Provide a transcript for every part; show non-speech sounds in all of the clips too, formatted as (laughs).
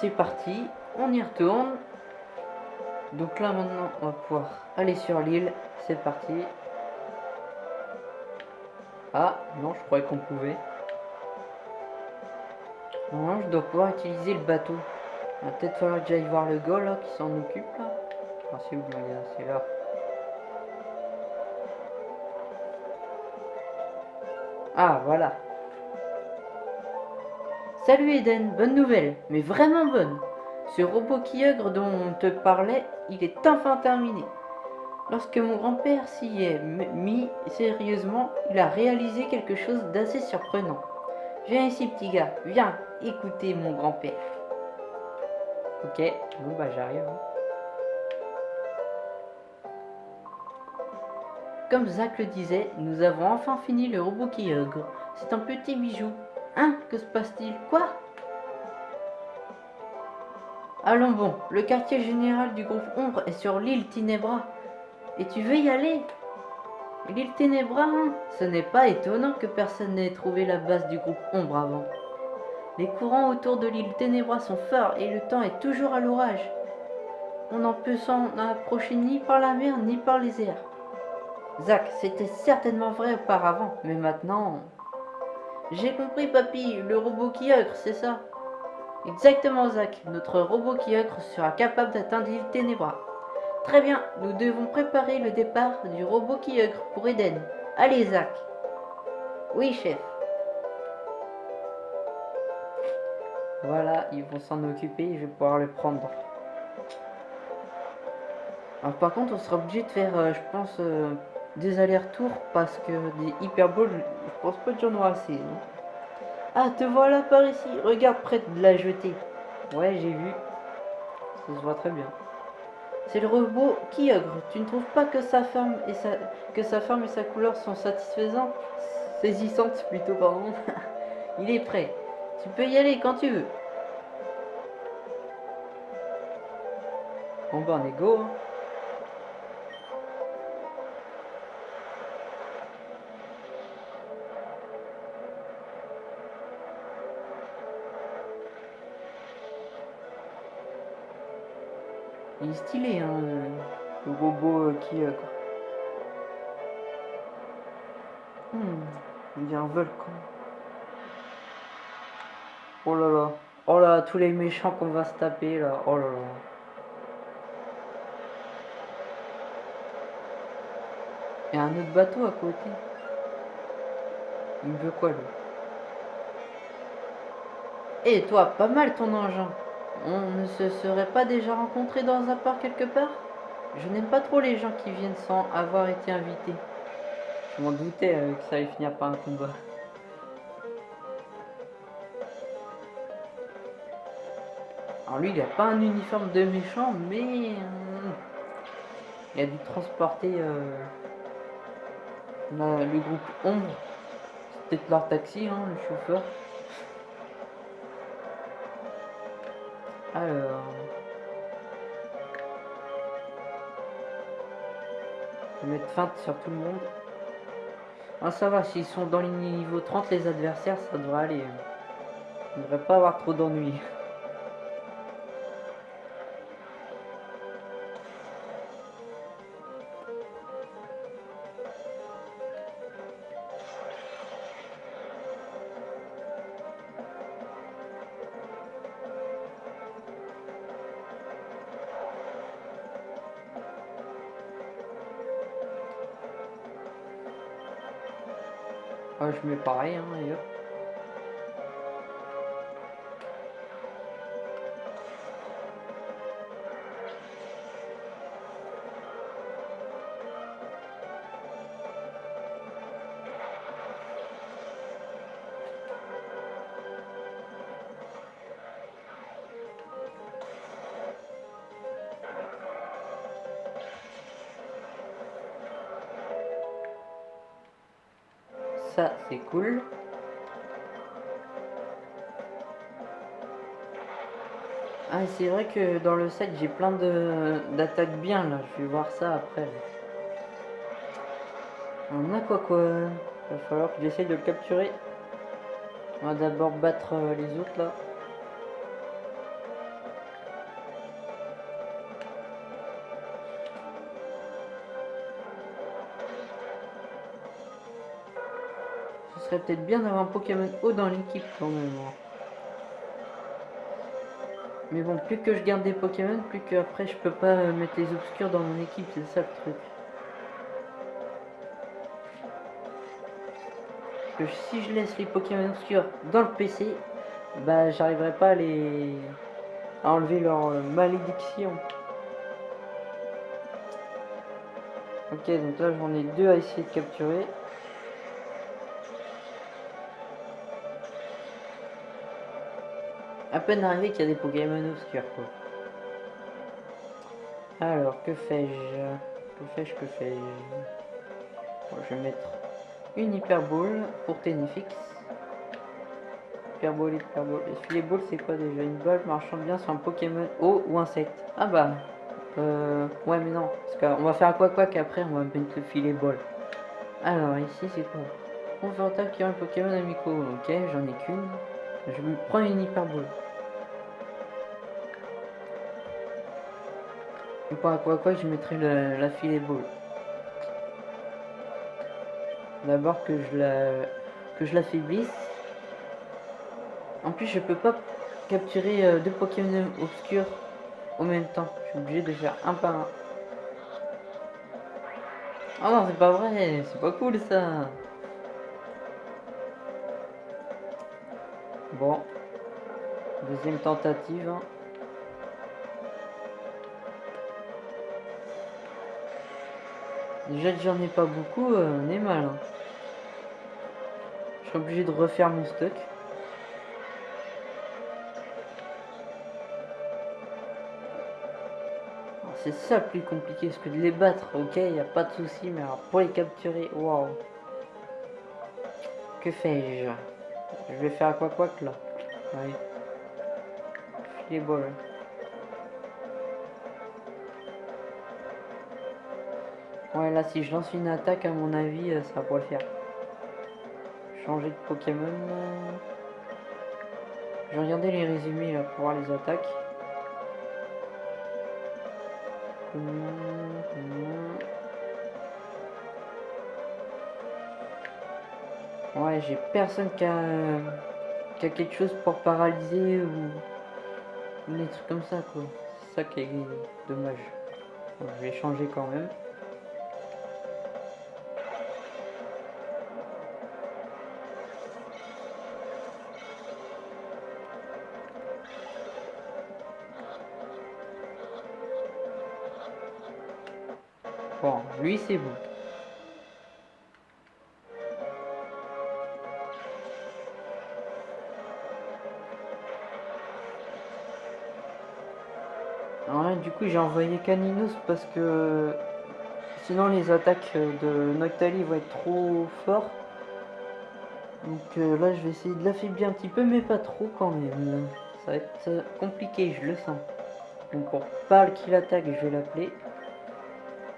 C'est parti, on y retourne. Donc là maintenant on va pouvoir aller sur l'île, c'est parti. Ah non je croyais qu'on pouvait. Non je dois pouvoir utiliser le bateau. Il va peut-être falloir que j'aille voir le gars là qui s'en occupe là. Ah c'est où le C'est là. Ah voilà. Salut Eden, bonne nouvelle, mais vraiment bonne. Ce robot qui dont on te parlait, il est enfin terminé. Lorsque mon grand-père s'y est mis sérieusement, il a réalisé quelque chose d'assez surprenant. Viens ici petit gars, viens écouter mon grand-père. Ok, bon bah j'arrive. Hein. Comme Zach le disait, nous avons enfin fini le robot qui C'est un petit bijou, Hein Que se passe-t-il? Quoi? Allons bon, le quartier général du groupe Ombre est sur l'île Tinebra. Et tu veux y aller? L'île Ténébra, hein? Ce n'est pas étonnant que personne n'ait trouvé la base du groupe Ombre avant. Les courants autour de l'île Ténébra sont forts et le temps est toujours à l'orage. On n'en peut s'en approcher ni par la mer ni par les airs. Zach, c'était certainement vrai auparavant, mais maintenant... J'ai compris, papy, le robot qui ocre, c'est ça Exactement, Zach. Notre robot qui ocre sera capable d'atteindre l'île Ténébra. Très bien, nous devons préparer le départ du robot qui ocre pour Eden. Allez, Zach. Oui, chef. Voilà, ils vont s'en occuper je vais pouvoir le prendre. Alors, par contre, on sera obligé de faire, euh, je pense, euh, des allers-retours parce que des hyperboles, je pense pas que j'en aurai assez. ah, te voilà par ici. Regarde près de la jetée. Ouais, j'ai vu. Ça se voit très bien. C'est le robot qui ogre. Tu ne trouves pas que sa forme et sa, que sa forme et sa couleur sont satisfaisantes? Saisissantes plutôt, pardon. (laughs) Il est prêt. Tu peux y aller quand tu veux. Bon ben on est go. Hein. Il est stylé, hein, le robot euh, qui... Euh, hmm, il y a un volcan. Oh là là. Oh là, tous les méchants qu'on va se taper là. Oh là là. Il y a un autre bateau à côté. Il veut quoi lui? Et eh, toi, pas mal ton engin. On ne se serait pas déjà rencontré dans un parc quelque part? Je n'aime pas trop les gens qui viennent sans avoir été invités. Je m'en doutais que ça allait finir par un combat. Alors lui, il n'a pas un uniforme de méchant, mais... Euh, il a dû transporter euh, le groupe Ombre. C'est peut-être leur taxi, hein, le chauffeur. Alors... Je vais mettre feinte sur tout le monde. Ah ça va, s'ils sont dans les niveaux 30 les adversaires, ça devrait aller. Il ne devrait pas avoir trop d'ennuis. Je mets pareil, hein, et ça c'est vrai que dans le set, j'ai plein d'attaques bien, là. Je vais voir ça après. On a quoi quoi? Il va falloir que j'essaye de le capturer. On va d'abord battre euh, les autres, là. Ce serait peut-être bien d'avoir un Pokémon haut dans l'équipe, quand même. Hein. Mais bon, plus que je garde des Pokémon, plus qu'après je peux pas euh, mettre les obscurs dans mon équipe, c'est ça le truc. Que si je laisse les Pokémon obscurs dans le PC, bah j'arriverai pas à les à enlever leur euh, malédiction. Ok, donc là j'en ai deux à essayer de capturer. À peine arrivé qu'il y a des Pokémon obscurs quoi. Alors, que fais-je? Que fais-je? Que fais-je? Je vais mettre une Hyper Ball pour Ténéfix. Hyper Ball, Hyper Ball. Et filet Ball, c'est quoi déjà? Une balle marchant bien sur un Pokémon eau ou insecte? Ah bah, euh, ouais, mais non. Parce qu'on va faire quoi quoi qu'après, on va mettre le filet Ball. Alors, ici, c'est quoi? Attaque qui a un Pokémon amico. Ok, j'en ai qu'une. Je me prends une Et pour quoi quoi, je mettrai le- la filet Ball. D'abord que je la que je l'affaiblisse. En plus, je peux pas capturer euh, deux Pokémon obscurs au même temps. Je suis obligé de faire un par un. Oh non, c'est pas vrai, c'est pas cool ça. Bon, deuxième tentative. hein. Déjà que j'en ai pas beaucoup, euh, on est mal. hein. Je serai obligé de refaire mon stock. C'est ça le plus compliqué, parce que de les battre, ok, il a pas de souci, mais alors pour les capturer, waouh. Que fais-je? Je vais faire quoi quoi que là? Oui. Filet ball. Ouais, là, si je lance une attaque, à mon avis, euh, ça va le faire. Changer de Pokémon. Je regarder les résumés là pour voir les attaques. Ouais, j'ai personne qui a, quelque chose pour paralyser ou, des trucs comme ça, quoi. C'est ça qui est dommage. Je vais changer quand même. Lui c'est bon. Là, du coup, j'ai envoyé Caninos parce que sinon les attaques de Noctali vont être trop forts. Donc euh, là, je vais essayer de l'affaiblir un petit peu, mais pas trop quand même. Ça va être euh, compliqué, je le sens. Donc pour pas qu'il attaque, je vais l'appeler.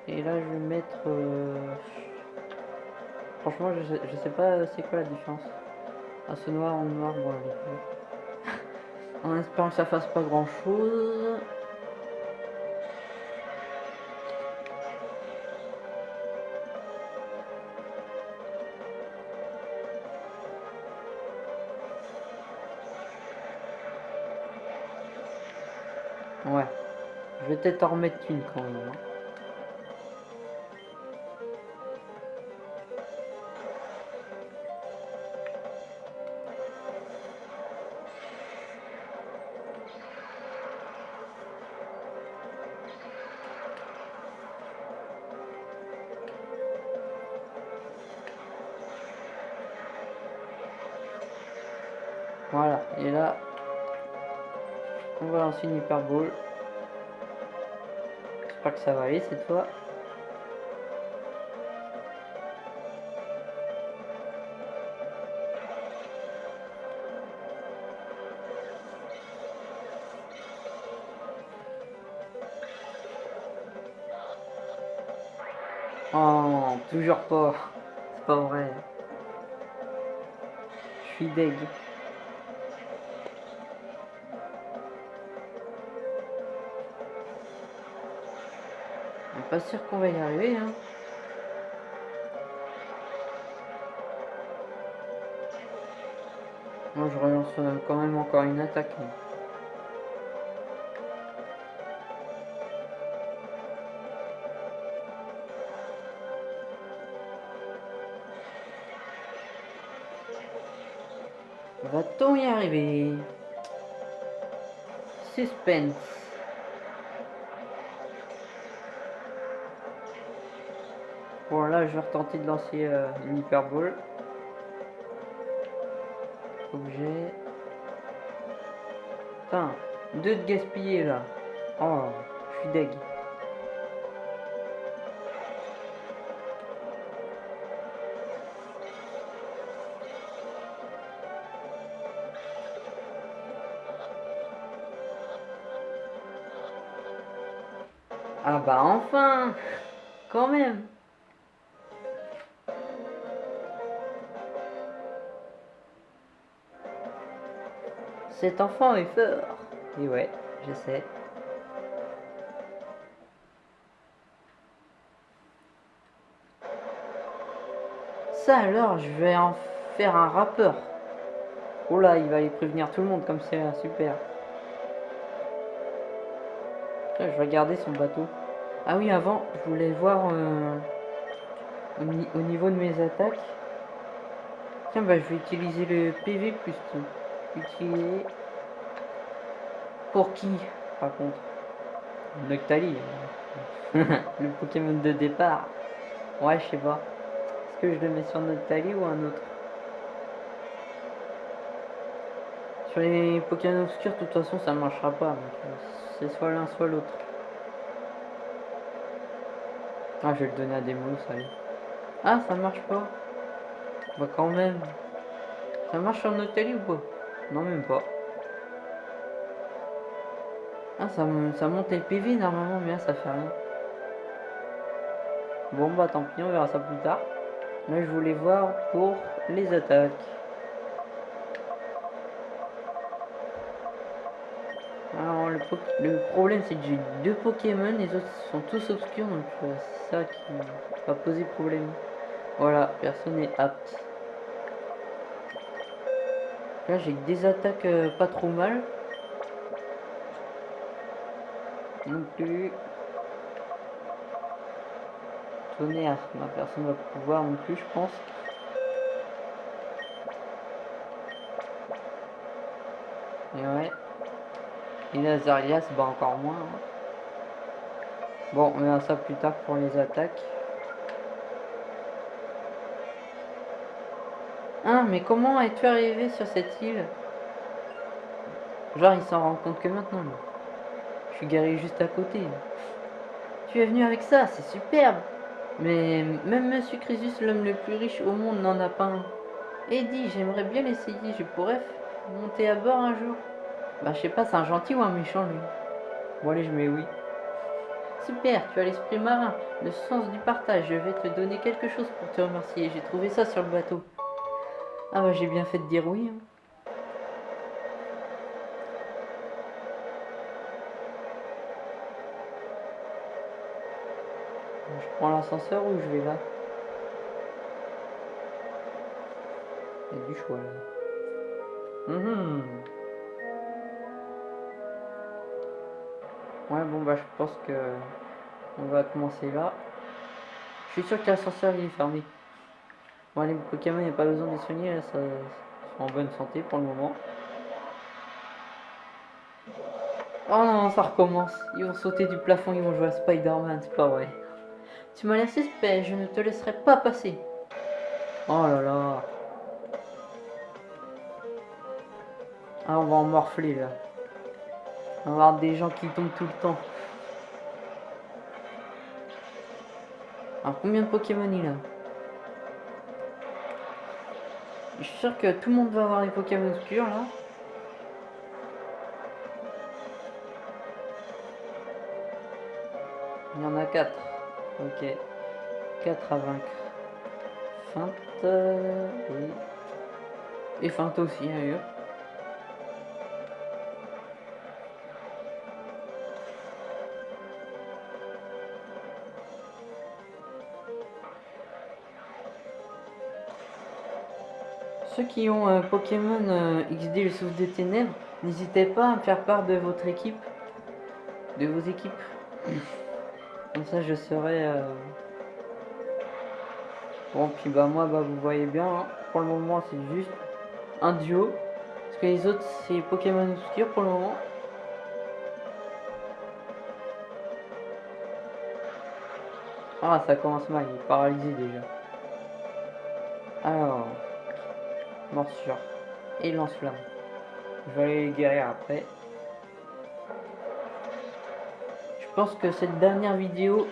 Et là, je vais mettre... euh, Franchement, je sais, je sais pas c'est quoi la différence. Ah, ce noir en noir, bon. (laughs) En espérant que ça fasse pas grand chose. Ouais. Je vais peut-être en remettre une quand même. Ball. J'espère que ça va aller cette fois. Oh, toujours pas. C'est pas vrai. Je suis deg. Pas sûr qu'on va y arriver, hein. Non, je relance euh, quand même encore une attaque. Va-t-on y arriver? Suspense. Je vais retenter de lancer euh, une hyperbole. Objet. Putain, deux de gaspiller là. Oh, je suis deg. Ah bah enfin Quand même Cet enfant est fort. Et ouais, je sais. Ça alors, je vais en faire un rappeur. Oh là, il va aller prévenir tout le monde comme c'est super. je vais regarder son bateau. Ah oui, avant, je voulais voir euh, au, niveau de mes attaques. Tiens, bah je vais utiliser le PV plus tout. Pour qui, par contre? Noctali. (laughs) le Pokémon de départ. Ouais, je sais pas. Est-ce que je le mets sur Noctali ou un autre? Sur les Pokémon obscurs, de toute façon, ça ne marchera pas. Euh, c'est soit l'un, soit l'autre. Ah, je vais le donner à des mots, ça Ah, ça marche pas. Bah, quand même. Ça marche sur Noctali ou pas? Non, même pas. Ah, ça, ça monte le PV normalement, mais là, ça fait rien. Bon, bah tant pis, on verra ça plus tard. Là, je voulais voir pour les attaques. Alors, le, problème, c'est que j'ai deux Pokémon, les autres sont tous obscurs, donc euh, c'est ça qui va poser problème. Voilà, personne n'est apte. Là, j'ai des attaques euh, pas trop mal. Non plus. Tonnerre, ma personne va pouvoir non plus, je pense. Et ouais. Et Lazarias, bah encore moins. Hein. Bon, on verra ça plus tard pour les attaques. Ah, mais comment es-tu arrivé sur cette île? Genre, il s'en rend compte que maintenant. Je suis garé juste à côté. Tu es venu avec ça, c'est superbe. Mais même Monsieur Crésus, l'homme le plus riche au monde, n'en a pas un. Eddie, j'aimerais bien l'essayer. Je pourrais monter à bord un jour. Bah, je sais pas, c'est un gentil ou un méchant, lui. Bon, allez, je mets oui. Super, tu as l'esprit marin, le sens du partage. Je vais te donner quelque chose pour te remercier. J'ai trouvé ça sur le bateau. Ah bah j'ai bien fait de dire oui. Hein. Je prends l'ascenseur ou je vais là? Il y a du choix là. Mhm. Ouais bon bah je pense que on va commencer là. Je suis sûr que l'ascenseur il est fermé. Bon, les Pokémon, il n'y a pas besoin de les soigner, là, ça, sont en bonne santé pour le moment. Oh non, ça recommence. Ils vont sauter du plafond, ils vont jouer à Spider-Man, c'est pas vrai. Tu m'as l'air suspect, je ne te laisserai pas passer. Oh là là. Ah, on va en morfler là. On va avoir des gens qui tombent tout le temps. Alors, combien de Pokémon il a? Je suis sûr que tout le monde va avoir les Pokémon obscurs là. Il y en a 4. Ok. 4 à vaincre. Feinte. Euh, et feinte aussi, d'ailleurs. Ceux qui ont euh, Pokémon euh, XD le souffle des ténèbres, n'hésitez pas à me faire part de votre équipe. De vos équipes. Comme ça je serai... euh, Bon puis bah moi bah vous voyez bien, hein, pour le moment c'est juste un duo. Parce que les autres c'est Pokémon obscur pour le moment. Ah ça commence mal, il est paralysé déjà. Alors, morsure et lance-flamme. Je vais aller les guérir après. Je pense que cette dernière vidéo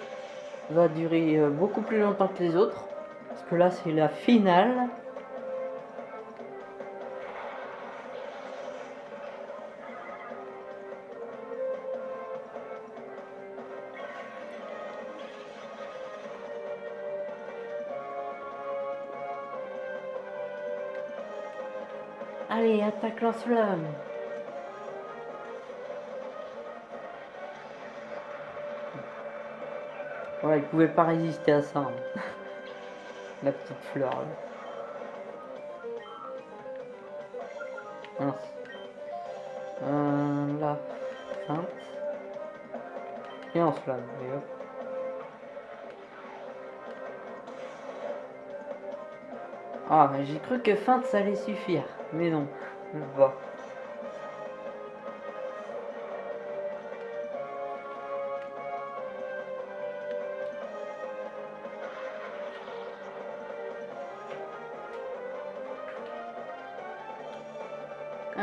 va durer euh, beaucoup plus longtemps que les autres. Parce que là c'est la finale. Lance-flamme. Ouais, il pouvait pas résister à ça. hein. La petite fleur là. Mince. Euh. Feinte. Et en flamme. Ah, j'ai cru que feinte ça allait suffire. Mais non. Ah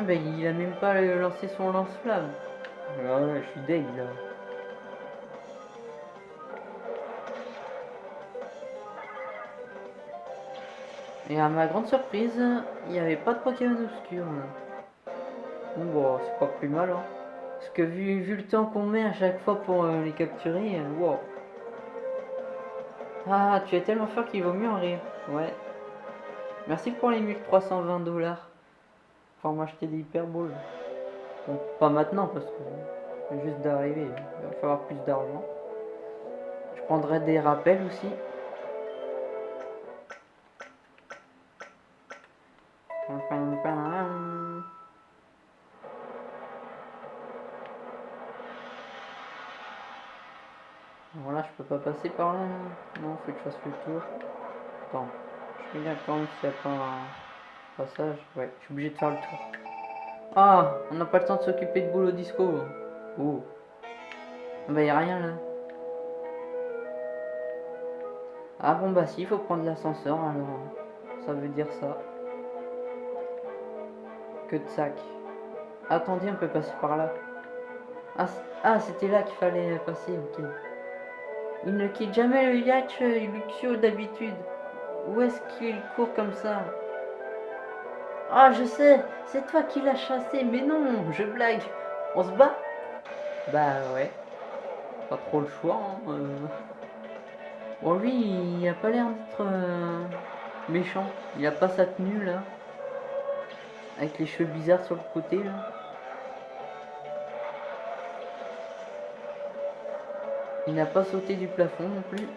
bah il a même pas lancé son lance-flamme. Ah ouais, je suis deg là. Et à ma grande surprise, il n'y avait pas de Pokémon obscur. Bon, bon c'est pas plus mal. Hein. Parce que vu, vu le temps qu'on met à chaque fois pour euh, les capturer, euh, wow. Ah, tu es tellement fort qu'il vaut mieux en rire. Ouais. Merci pour les 1320 dollars. Pour m'acheter des hyperballs. Bon, pas maintenant parce que juste d'arriver. Il va falloir plus d'argent. Je prendrai des rappels aussi. Pas passer par là. Non, faut que je fasse le tour. Attends, je regarde quand même s'il n'y a pas un passage. Ouais, je suis obligé de faire le tour. Ah, on n'a pas le temps de s'occuper de boulot disco. Oh. Ah Bah, y a rien là. Ah bon, bah si, faut prendre l'ascenseur alors. Ça veut dire ça. Que de sac. Attendez, on peut passer par là. Ah, ah c'était là qu'il fallait passer, ok. Il ne quitte jamais le yacht euh, Luxio d'habitude. Où est-ce qu'il court comme ça? Ah, je sais, c'est toi qui l'as chassé, mais non, je blague. On se bat? Bah ouais. Pas trop le choix. hein, euh. Bon, lui, il a pas l'air d'être euh, méchant. Il a pas sa tenue là. Avec les cheveux bizarres sur le côté là. Il n'a pas sauté du plafond non plus.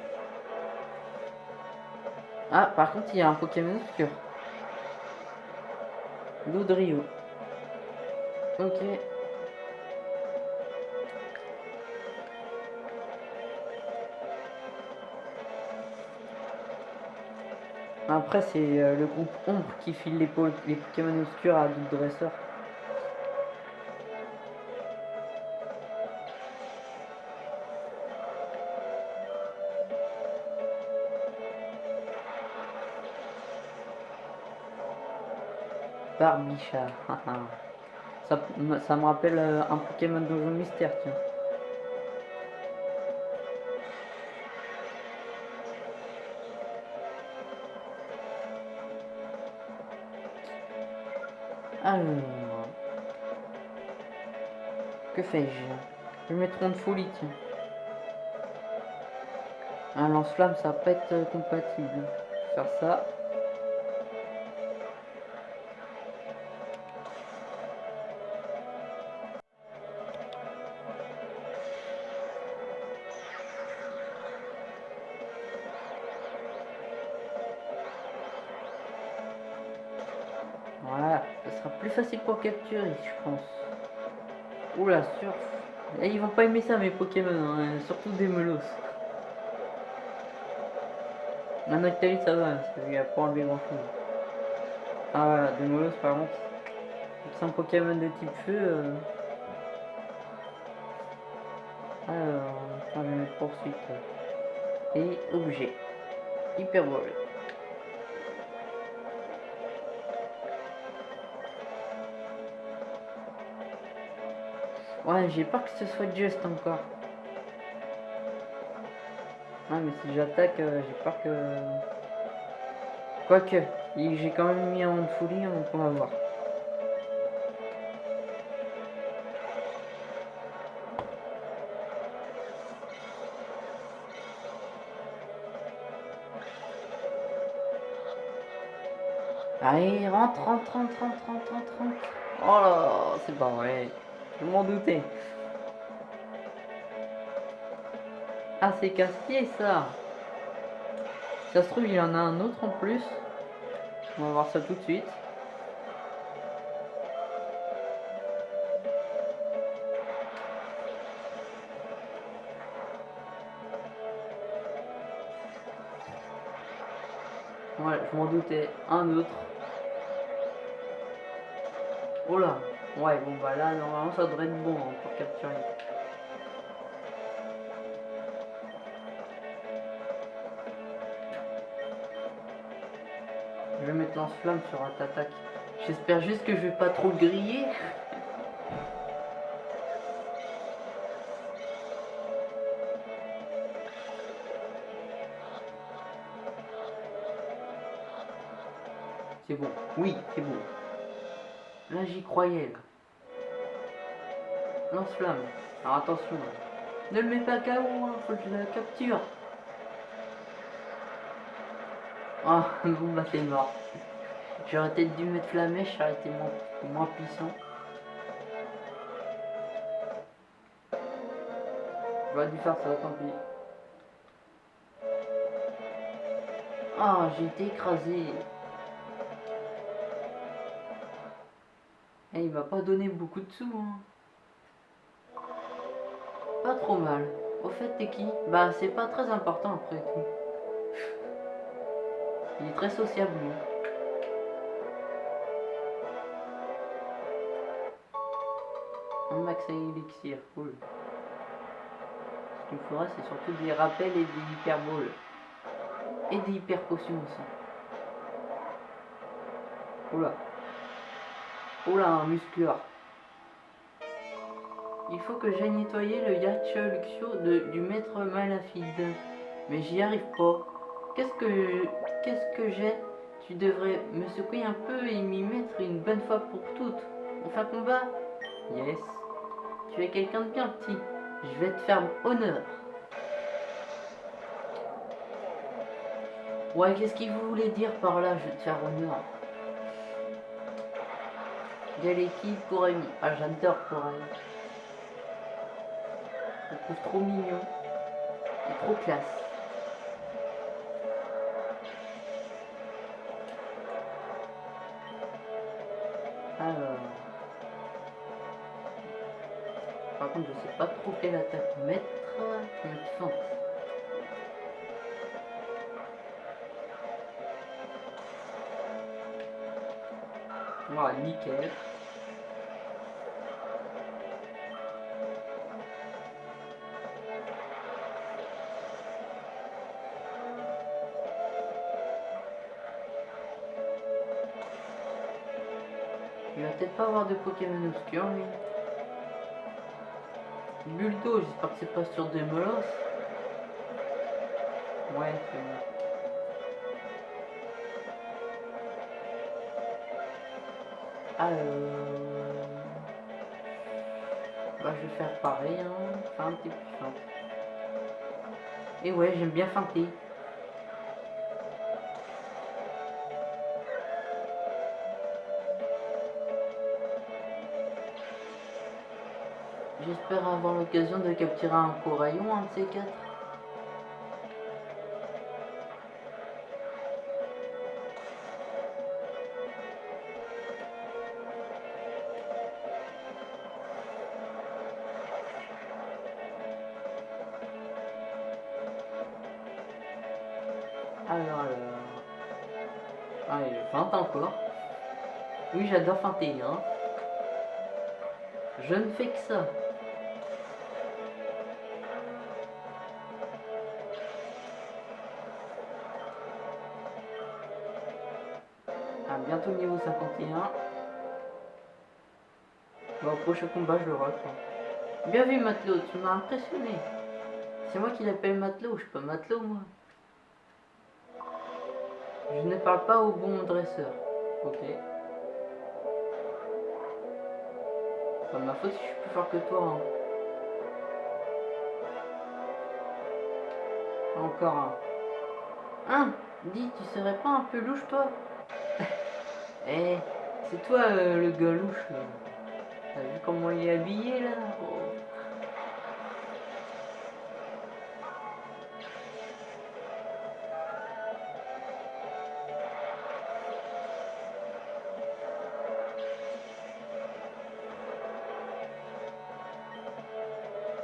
Ah, par contre, il y a un Pokémon obscur. Loudrio. Ok. Après, c'est euh, le groupe Ombre qui file les, les Pokémon obscurs à d'autres dresseurs. Barbichard. (laughs) ça, me rappelle euh, un Pokémon Donjon Mystère, tiens. Alors. Que fais-je? Je vais mettre de folie, tiens. Un lance-flamme, ça va pas être euh, compatible. Faire ça. Plus facile pour capturer, je pense. Oula, sur. Et ils vont pas aimer ça, mes Pokémon, hein, surtout des Melos. La Noctali, ça va, il a pas enlevé grand chose. Ah voilà, des Melos, par contre. C'est un Pokémon de type feu. Euh... Alors, on va poursuite. Et objet. Hyperbole. Ouais, j'ai peur que ce soit juste encore. Ah, mais si j'attaque, euh, j'ai peur que... Quoique, j'ai quand même mis en folie, donc on va voir. Allez, rentre, rentre, rentre, rentre, rentre, rentre. Oh là, c'est pas vrai. Je m'en doutais. Ah, c'est casse-pied ça. Ça se trouve, il y en a un autre en plus. On va voir ça tout de suite. Ouais, je m'en doutais. Un autre. Oh là Ouais, bon bah là, normalement ça devrait être bon hein, pour capturer. Je vais mettre lance-flamme sur un attaque. J'espère juste que je vais pas trop le griller. C'est bon. Oui, c'est bon. J'y croyais. Lance-flamme. Alors attention. Ne le mets pas KO, hein, faut que je la capture. Ah, bon bah c'est mort. J'aurais peut-être dû mettre la mèche, été moins, puissant. J'aurais dû faire ça, tant pis. Ah, j'ai été écrasé. Il m'a pas donné beaucoup de sous. Hein. Pas trop mal. Au fait, t'es qui? Bah, c'est pas très important après tout. Il est très sociable, lui. Un max à élixir, cool. Ce qu'il me faudra, c'est surtout des rappels et des hyperboles. Et des hyper potions aussi. Oula. Oula, un muscleur. Il faut que j'aille nettoyer le yacht du maître Malafide. Mais j'y arrive pas. Qu'est-ce que qu'est-ce que j'ai? Tu devrais me secouer un peu et m'y mettre une bonne fois pour toutes. On fait combat? Yes. Tu es quelqu'un de bien petit. Je vais te faire honneur. Ouais, qu'est-ce qu'il voulait dire par là, je vais te faire honneur? L'équipe pour Amy. Ah, j'adore pour Amy. Je trouve trop mignon. Et trop classe. Alors. Par contre, je sais pas trop quelle attaque mettre. Mettre fente. Voilà, nickel. Pas avoir de Pokémon obscurs, lui. Bulto, j'espère que c'est pas sur des molosses. Ouais, c'est bon. Alors... Bah, je vais faire pareil, hein. Et ouais, j'aime bien feinter. j'espère avoir l'occasion de capturer un coraillon, un de ces quatre. Alors, alors... Ah, il 20 encore. Oui, j'adore 21. Je ne fais que ça. Bon, au prochain combat, je le rate. Bien vu, Matelot, tu m'as impressionné. C'est moi qui l'appelle Matelot, je suis pas Matelot, moi. Je ne parle pas au bon dresseur. Ok. Pas de ma faute si je suis plus fort que toi. Hein. Encore un. Hein Dis, tu serais pas un peu louche, toi? (laughs) Eh c'est toi euh, le gars louche. euh. T'as vu comment il est habillé, là.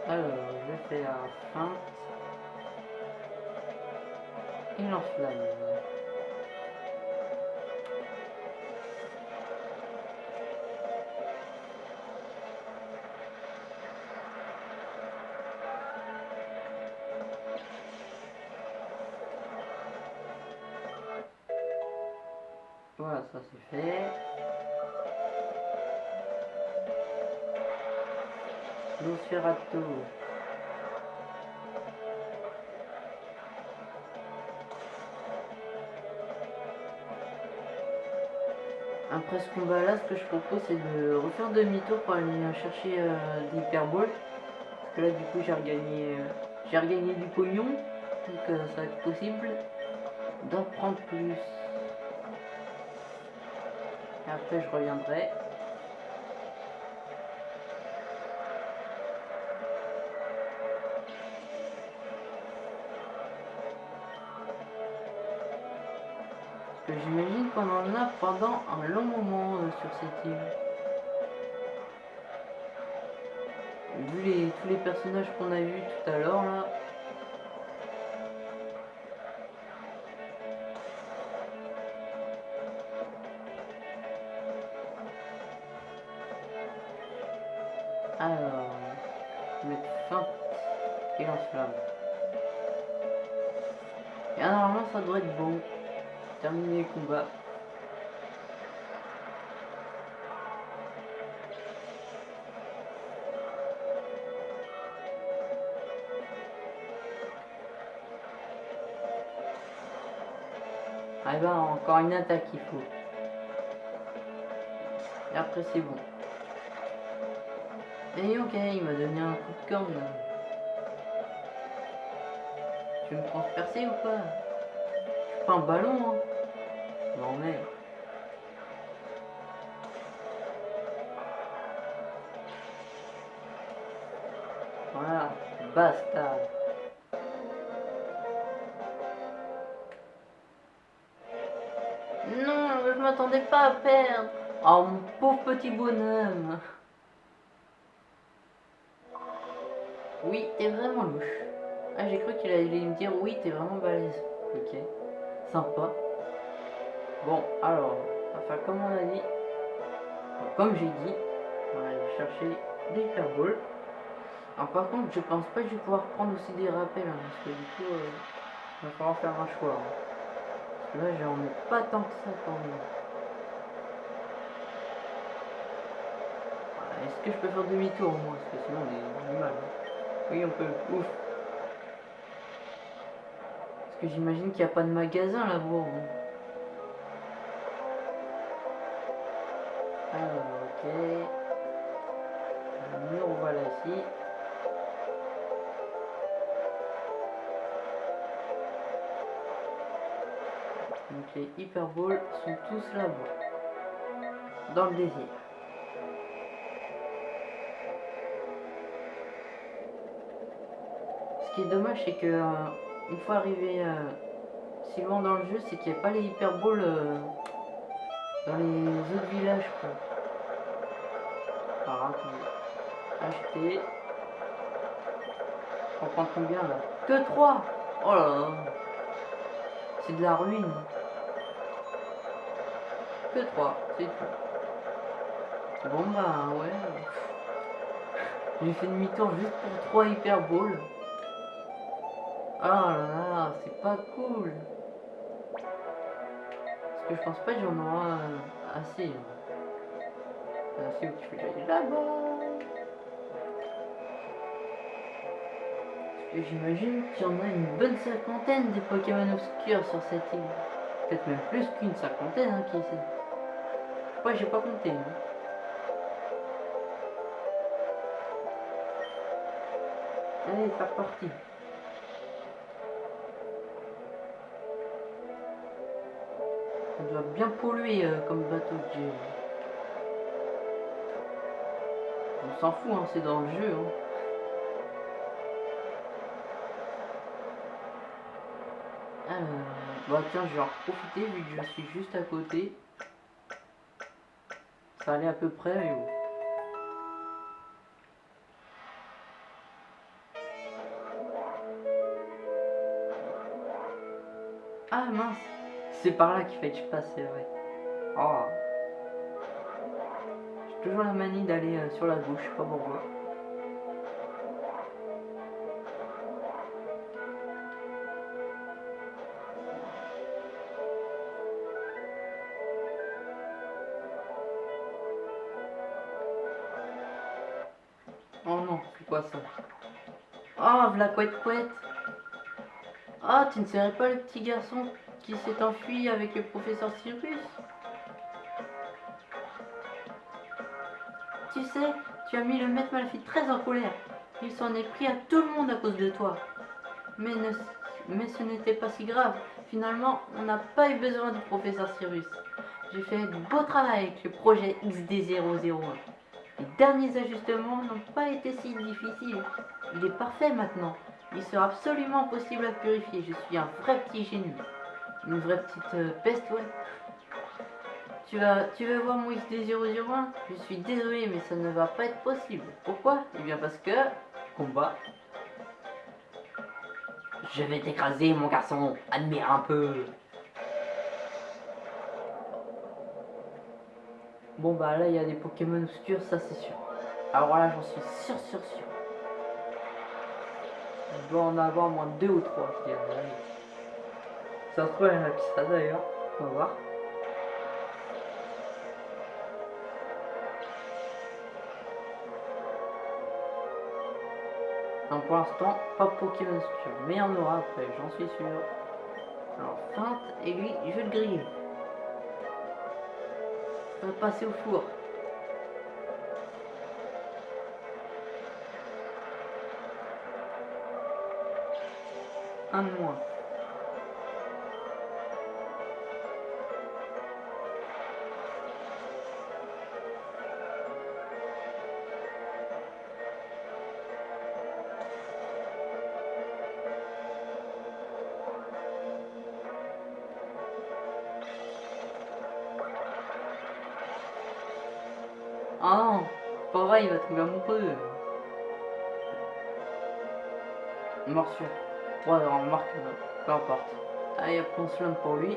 Alors, je fais un feinte. Et lance-flamme. Combat là, ce que je propose c'est de refaire demi-tour pour aller chercher euh, des. Parce que là du coup j'ai regagné, euh, j'ai regagné du pognon. Donc euh, ça va être possible d'en prendre plus. Et après je reviendrai. Parce que j'imagine qu'on en a pendant un long moment sur cette île. Vu les, tous les personnages qu'on a vus tout à l'heure là. Encore une attaque il faut. Et après c'est bon. Et ok, il m'a donné un coup de corne. là. Tu me transpercer ou pas Je pas un ballon, hein. Non mais. Voilà, basta. M'attendais pas à perdre. Oh mon pauvre petit bonhomme. Oui, t'es vraiment louche. Ah, j'ai cru qu'il allait me dire oui, t'es vraiment balèze. Ok, sympa. Bon, alors, faire comme on a dit. Enfin, Comme j'ai dit, on va aller chercher des hyperballs. Alors par contre, je pense pas que je vais pouvoir prendre aussi des rappels, hein, parce que du coup, euh, il va falloir faire un choix. hein. Parce que là, j'en ai pas tant que ça quand même. Voilà, Est-ce que je peux faire demi-tour moins Parce que sinon, on est mal. hein. Oui, on peut. Ouf. Parce que j'imagine qu'il n'y a pas de magasin là-bas. Alors, ok. Le mur, voilà ici. Donc les hyperballs sont tous là-bas. Dans le désir. Dommage, c'est que euh, une fois arrivé euh, si loin dans le jeu, c'est qu'il n'y a pas les hyperballs euh, dans les autres villages. Quoi. Alors. Acheter. On prend combien là? Que 3 Oh là là C'est de la ruine. Que 3, c'est tout. Bon bah ouais. J'ai fait demi-tour juste pour 3 hyperballs. Ah là là, c'est pas cool. Parce que je pense pas que j'en aurai assez. Assez où tu fais là-bas. Et j'imagine qu'il y en a une bonne cinquantaine des Pokémon obscurs sur cette île. Peut-être même plus qu'une cinquantaine, hein, qui sait. Moi, j'ai pas compté. Hein. Allez, c'est reparti. Bien polluer euh, comme bateau de jeu. On s'en fout, hein, c'est dans le jeu. Hein. Bah tiens, je vais en profiter vu que je suis juste à côté. Ça allait à peu près. Ah mince, c'est par là qu'il fallait que je passe, c'est vrai. Oh. J'ai toujours la manie d'aller euh, sur la gauche, pas pourquoi. Oh non, c'est quoi ça? Oh, la couette couette Ah, tu ne serais pas le petit garçon? Qui s'est enfui avec le professeur Cyrus Tu sais, tu as mis le maître Malphite très en colère. Il s'en est pris à tout le monde à cause de toi. Mais, ne, mais ce n'était pas si grave. Finalement, on n'a pas eu besoin du professeur Cyrus. J'ai fait du beau travail avec le projet XD001. Les derniers ajustements n'ont pas été si difficiles. Il est parfait maintenant. Il sera absolument possible à purifier. Je suis un vrai petit génie. Une vraie petite euh, peste, ouais. Tu vas, tu vas voir mon XD001 Je suis désolé, mais ça ne va pas être possible. Pourquoi? Eh bien parce que... Combat. Je vais t'écraser, mon garçon. Admire un peu. Bon bah là il y a des Pokémon obscurs, ça c'est sûr. Alors là j'en suis sûr sûr sûr. Je dois en avoir moins deux ou trois, je dirais. Ça se trouve il y en a qui ça d'ailleurs. On va voir. Donc pour l'instant, pas Pokémon obscur, mais il y en aura après, j'en suis sûr. Alors feinte, et lui, je vais le griller. On va passer au four. Un de moins. Il va amoureux. Morsure. Ouais, on marque, euh, peu importe. Allez, hop, on lance pour lui.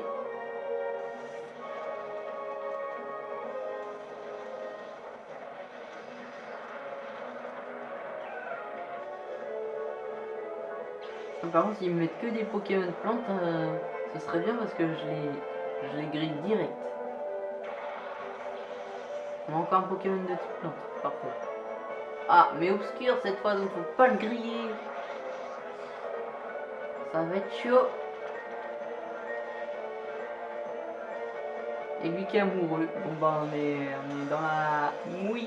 Par contre, s'ils me mettent que des Pokémon plantes, euh, ce serait bien parce que je les, je les grille direct. On a encore un Pokémon de type plante. Parfait. Ah, mais obscur cette fois, donc faut pas le griller. Ça va être chaud. Et lui qui est amoureux. Bon bah on est, on est dans la mouise.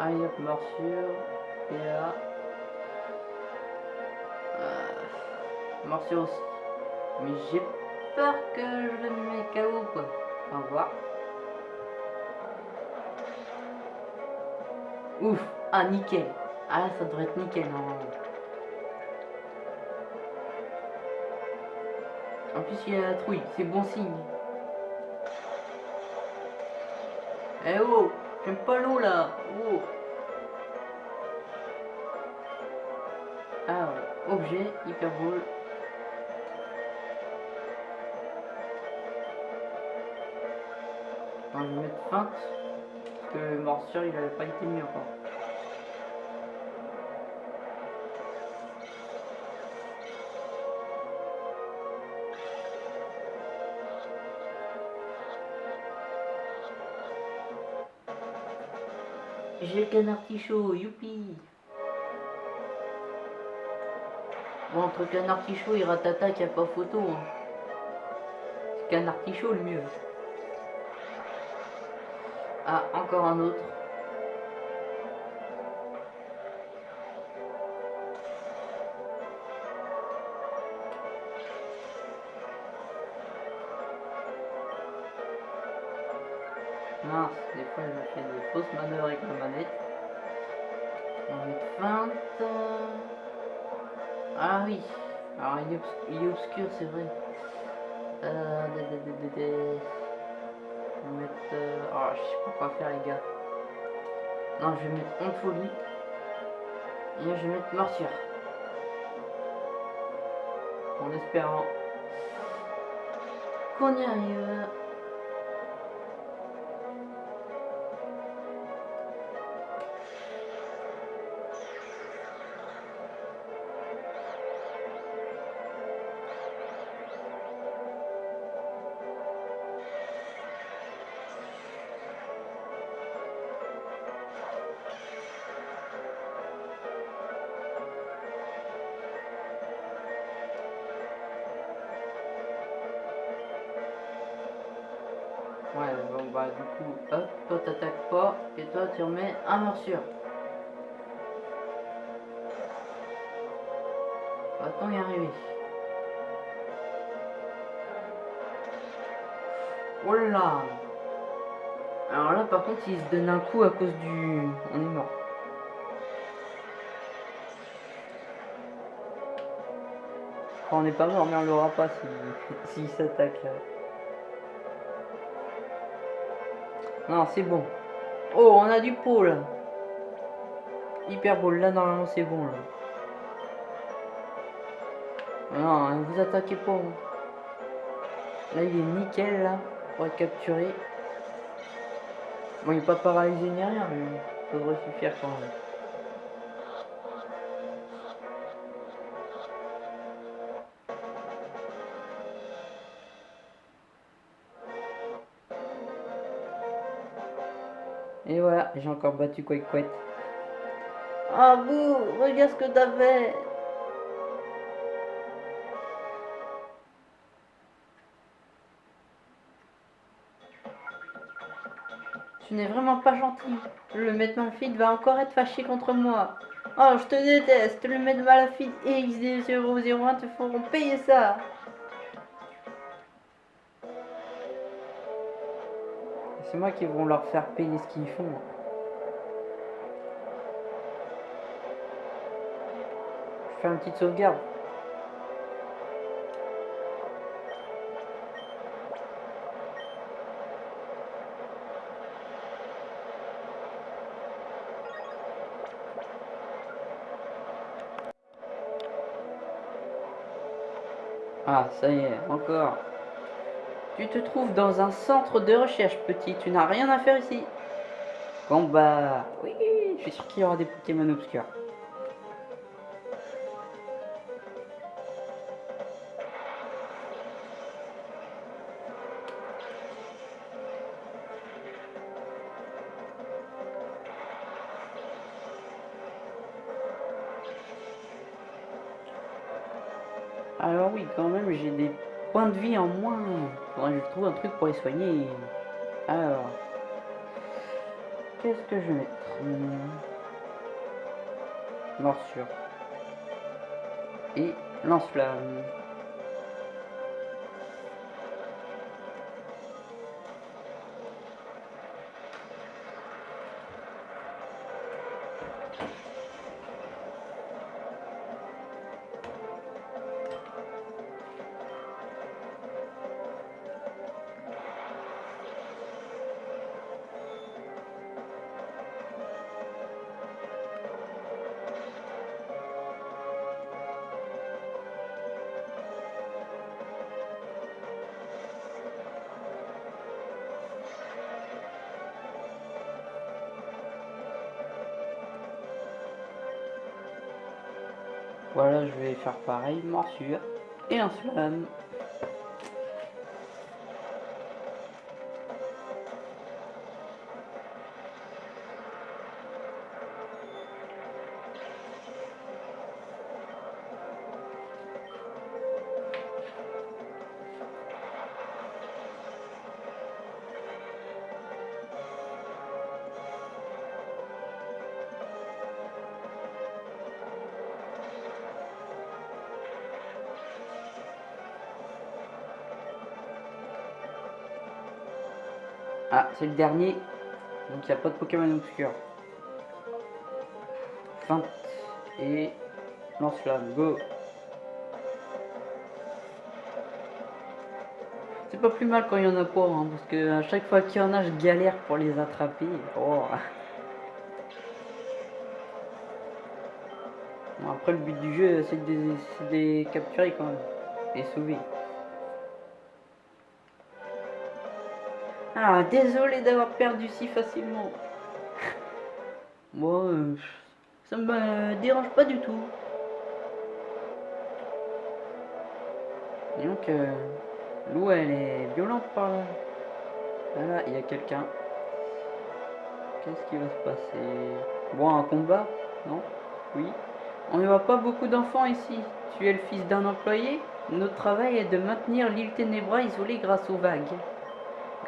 Allez hop, morsure. Et là. Euh, morsure aussi. Mais j'ai peur que je le mets KO quoi. Au revoir. Ouf, ah nickel. Ah ça devrait être nickel normalement. En plus il y a la trouille, c'est bon signe. Eh oh, j'aime pas l'eau là. Oh. Ah ouais, objet. Boule. je vais mettre feinte. Parce que morsure il avait pas été mis encore. J'ai le canard youpi Bon, entre canard chaud et ratata, il n'y a pas photo. Hein. C'est canard chaud le mieux. Encore un autre. Mince, des fois je fais des fausses manœuvres avec la manette. On mettre 20. Ah oui. Alors il est, obscur, c'est vrai. Euh, on va mettre... Euh... Oh, je sais pas quoi faire les gars. Non, je vais mettre en folie. Et je vais mettre morsure. En espérant qu'on y arrive. Tu remets un morsure. Va-t-on y arriver Oh Alors là par contre il se donne un coup à cause du... On est mort. on n'est pas mort mais on l'aura pas s'il (laughs) si, s'attaque. Non, c'est bon. Oh, on a du pôle. Hyper beau. Là, normalement, c'est bon. Là. Non, vous attaquez pas. Hein. Là, il est nickel, là. Pour être capturé. Bon, il n'est pas paralysé ni rien, mais ça devrait suffire quand même. J'ai encore battu Quake Quake. Ah vous, regarde ce que t'as fait Tu n'es vraiment pas gentil. Le maître Malfide va encore être fâché contre moi. Oh, je te déteste. Le maître Malfide et XD001 te feront payer ça. C'est moi qui vont leur faire payer ce qu'ils font. Fais une petite sauvegarde. Ah, ça y est, encore. Tu te trouves dans un centre de recherche, petit. Tu n'as rien à faire ici. Combat. Oui, je suis sûr qu'il y aura des Pokémon obscurs. Des points de vie en moins. Faudrait je trouve un truc pour les soigner. Alors, qu'est-ce que je vais mettre? Morsure. Et lance-flamme. Voilà, je vais faire pareil, morsure et un slam. C'est le dernier. Donc il n'y a pas de Pokémon obscur. Feinte. Et lance-flamme. Go. C'est pas plus mal quand il y en a pas, hein, parce que à chaque fois qu'il y en a, je galère pour les attraper. Oh. Bon, après, le but du jeu, c'est de, de les capturer quand même. Et sauver. Ah, désolé d'avoir perdu si facilement. Moi, euh, ça me dérange pas du tout. donc, euh, l'eau, elle est violente par là. Voilà, il y a quelqu'un. Qu'est-ce qui va se passer? Bon, un combat Non? Oui. On ne voit pas beaucoup d'enfants ici. Tu es le fils d'un employé Notre travail est de maintenir l'île Ténébra isolée grâce aux vagues.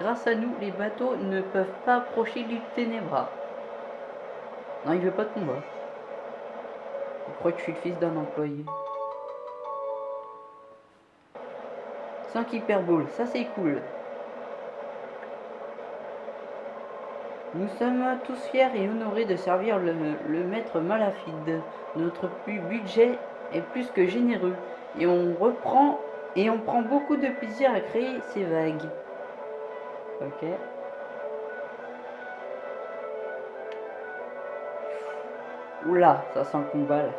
Grâce à nous, les bateaux ne peuvent pas approcher l'île Ténébra. Non, il veut pas de combat. Il croit que je suis le fils d'un employé. 5 hyperboles, ça c'est cool. Nous sommes tous fiers et honorés de servir le, le maître Malafide. Notre budget est plus que généreux et on reprend et on prend beaucoup de plaisir à créer ces vagues. Ok. Oula, ça sent le combat là.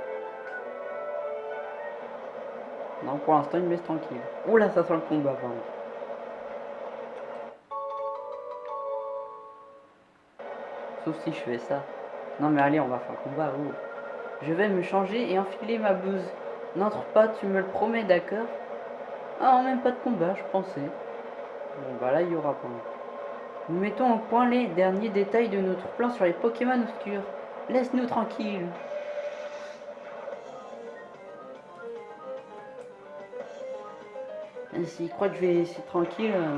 Non, pour l'instant, il me laisse tranquille. Oula, ça sent le combat, pardon. Sauf si je fais ça. Non, mais allez, on va faire le combat. Oh. Je vais me changer et enfiler ma blouse. N'entre pas, tu me le promets, d'accord? Ah, même pas de combat, je pensais. Bon, bah là, il y aura pas. Nous mettons au point les derniers détails de notre plan sur les Pokémon obscurs. Laisse-nous tranquilles. S'il croit que je vais laisser tranquille... Euh.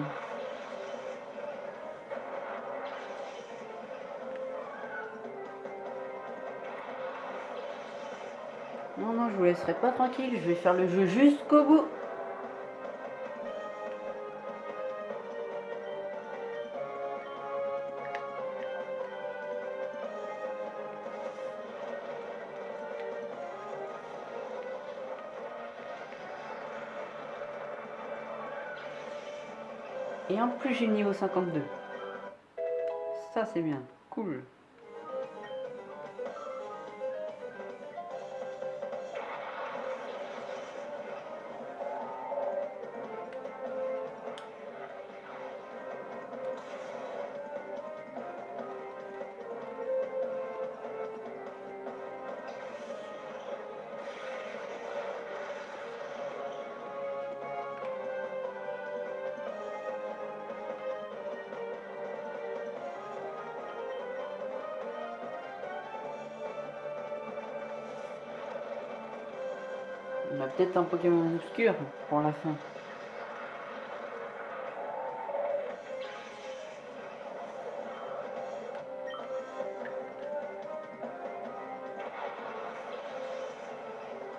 Non, non, je vous laisserai pas tranquille. Je vais faire le jeu jusqu'au bout. Plus, j'ai niveau 52. Ça, c'est bien. Cool. Peut-être un Pokémon obscur pour la fin.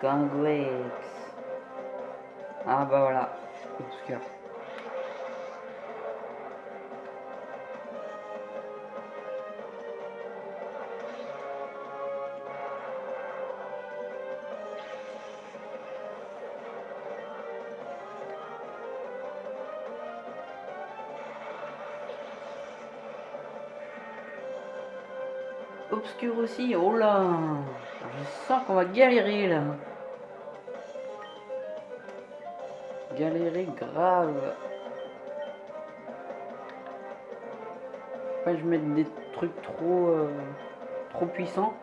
Gangrex. Ah bah voilà, aussi. Oh là Je sens qu'on va galérer là. Galérer grave. Pas je mette des trucs trop euh, trop puissants.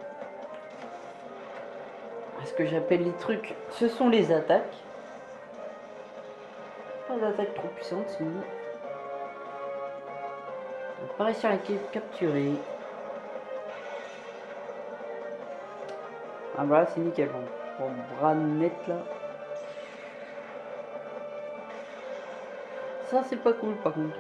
ce que j'appelle les trucs, ce sont les attaques. Pas d'attaque trop puissante sinon. On va pas réussir à capturer. Ah voilà, c'est nickel. Bon, bras net là. Ça, c'est pas cool par contre.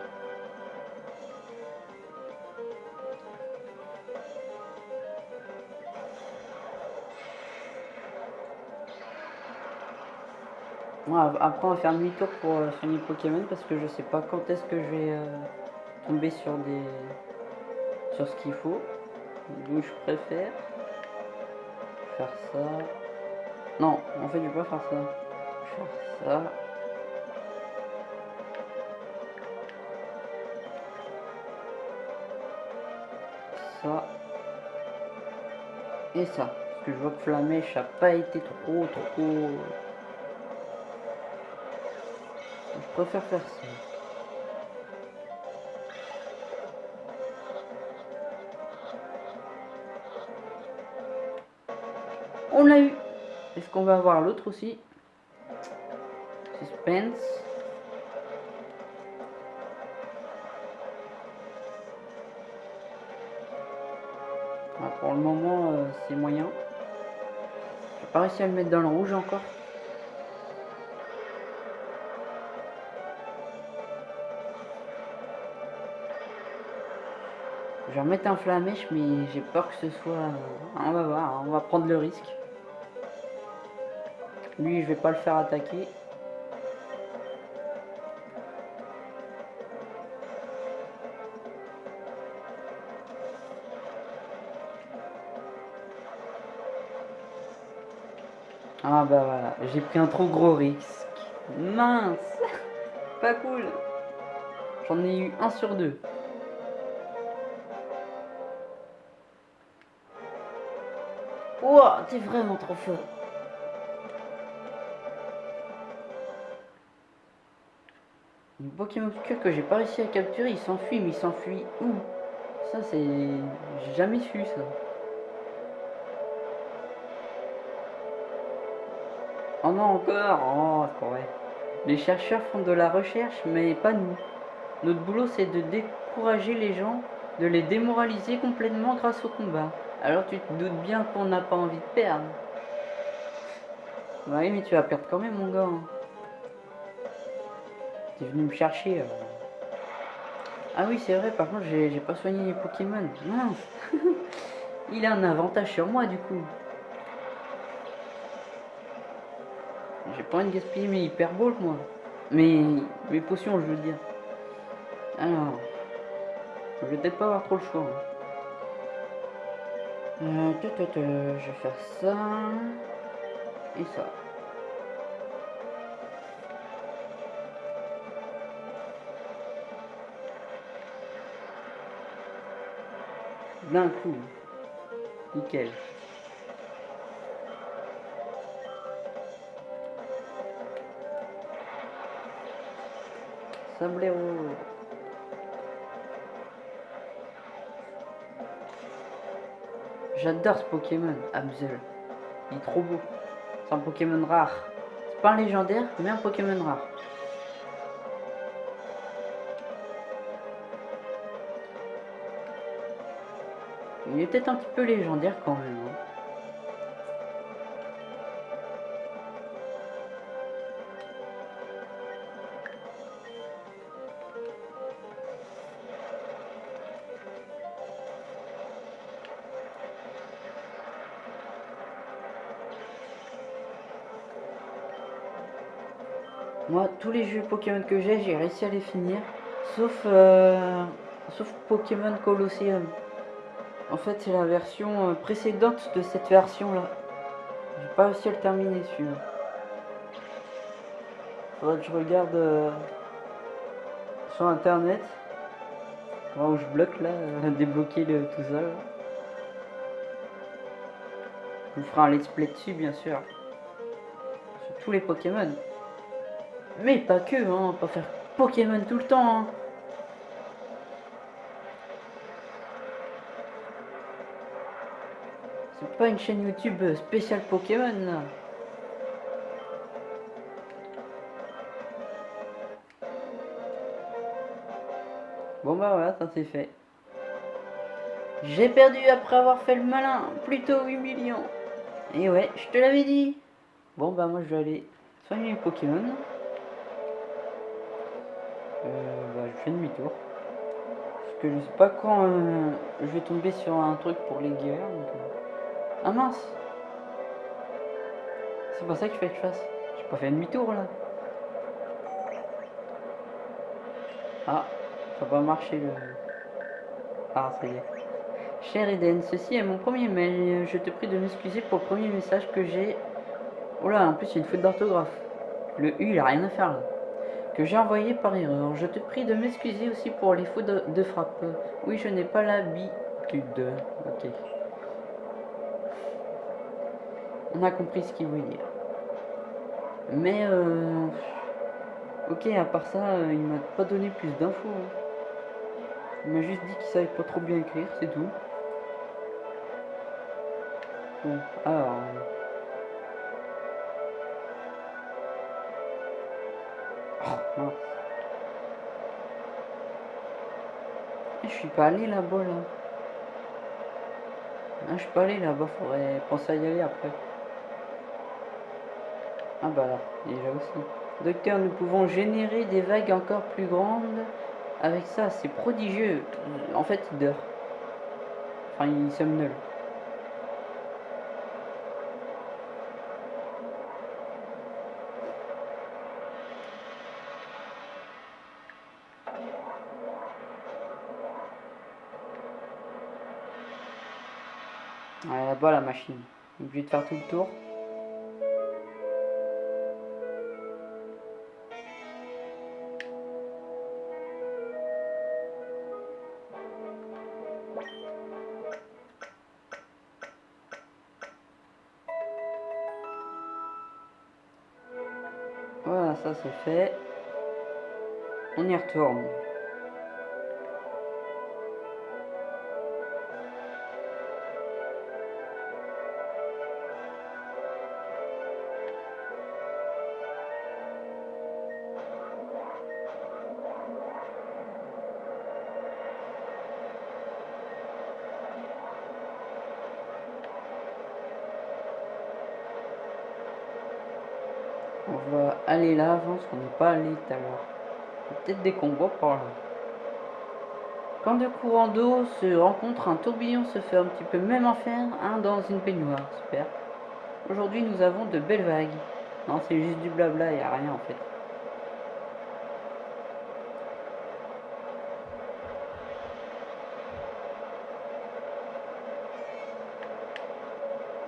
après on va faire demi-tour pour euh, Pokémon parce que je sais pas quand est-ce que je vais euh, tomber sur des sur ce qu'il faut. Donc je préfère faire ça. Non, en fait je vais pas faire ça. Faire ça. Ça. Et ça. Parce que je vois que Flamèche a pas été trop trop je préfère faire ça. Est-ce qu'on va avoir l'autre aussi? Suspense. Ah, pour le moment, euh, c'est moyen. J'ai pas réussi à le mettre dans le rouge encore. Je vais remettre un flamèche, mais j'ai peur que ce soit... Euh, on va voir, on va prendre le risque. Lui, je vais pas le faire attaquer. Ah bah voilà, j'ai pris un trop gros risque. Mince Pas cool J'en ai eu un sur deux. Wow, t'es vraiment trop fort. Pokémon obscur que j'ai pas réussi à capturer, il s'enfuit, mais il s'enfuit où? Ça, c'est... J'ai jamais su, ça. Oh non, encore Oh, c'est vrai. Les chercheurs font de la recherche, mais pas nous. Notre boulot, c'est de décourager les gens, de les démoraliser complètement grâce au combat. Alors tu te doutes bien qu'on n'a pas envie de perdre. Oui, mais tu vas perdre quand même, mon gars. Hein. T'es venu me chercher. Euh. Ah oui, c'est vrai, par contre, j'ai pas soigné les Pokémon. (laughs) Il a un avantage sur moi, du coup. J'ai pas envie de gaspiller mes hyperballs, moi. Mais mes potions, je veux dire. Alors, je vais peut-être pas avoir trop le choix. Hein. Euh, je vais faire ça et ça. D'un coup. Nickel. Sablero. J'adore ce Pokémon, Absol. Il est trop beau. C'est un Pokémon rare. C'est pas un légendaire, mais un Pokémon rare. Il est peut-être un petit peu légendaire quand même. Hein. Moi, tous les jeux Pokémon que j'ai, j'ai réussi à les finir. Sauf, euh, sauf Pokémon Colosseum. En fait, c'est la version euh, précédente de cette version-là. J'ai pas réussi à le terminer, celui-là. Faudrait que je regarde euh, sur internet. Où je bloque là, (laughs) débloquer le, tout ça. Je vous ferai un let's play dessus, bien sûr. Sur tous les Pokémon. Mais pas que, hein, pas faire Pokémon tout le temps. Hein. Pas une chaîne YouTube spéciale Pokémon. Bon bah voilà, ça c'est fait. J'ai perdu après avoir fait le malin, plutôt 8 millions. Et ouais, je te l'avais dit. Bon bah moi je vais aller soigner les Pokémon. Euh, bah, je fais demi-tour. Parce que je sais pas quand euh, je vais tomber sur un truc pour les guerres. Ah mince C'est pas ça qu'il fait que je fasse. J'ai pas fait demi-tour là. Ah, ça va marcher le... Ah, ça y est. Cher Eden, ceci est mon premier mail. Je te prie de m'excuser pour le premier message que j'ai. Oh là, en plus, il y a une faute d'orthographe. Le U, il a rien à faire là. Que j'ai envoyé par erreur. Je te prie de m'excuser aussi pour les fautes de, frappe. Oui, je n'ai pas l'habitude. Ok. On a compris ce qu'il voulait dire. Mais euh... Ok, à part ça, euh, il m'a pas donné plus d'infos. Hein. Il m'a juste dit qu'il savait pas trop bien écrire, c'est tout. Bon, alors... Oh, Je suis pas allé là-bas, là. Ah, je suis pas allé là-bas, faudrait penser à y aller après. Ah bah là, déjà aussi. Docteur, nous pouvons générer des vagues encore plus grandes avec ça. C'est prodigieux. En fait, il dort. Enfin, il somnole. là-bas la machine. Obligé de faire tout le tour. C'est fait. On y retourne. Là avant, parce qu'on n'est pas allé tout à. Peut-être des combats par là. Quand deux courants d'eau se rencontrent, un tourbillon se fait un petit peu même en faire, un dans une peignoire. Super. Aujourd'hui, nous avons de belles vagues. Non, c'est juste du blabla, il n'y a rien en fait.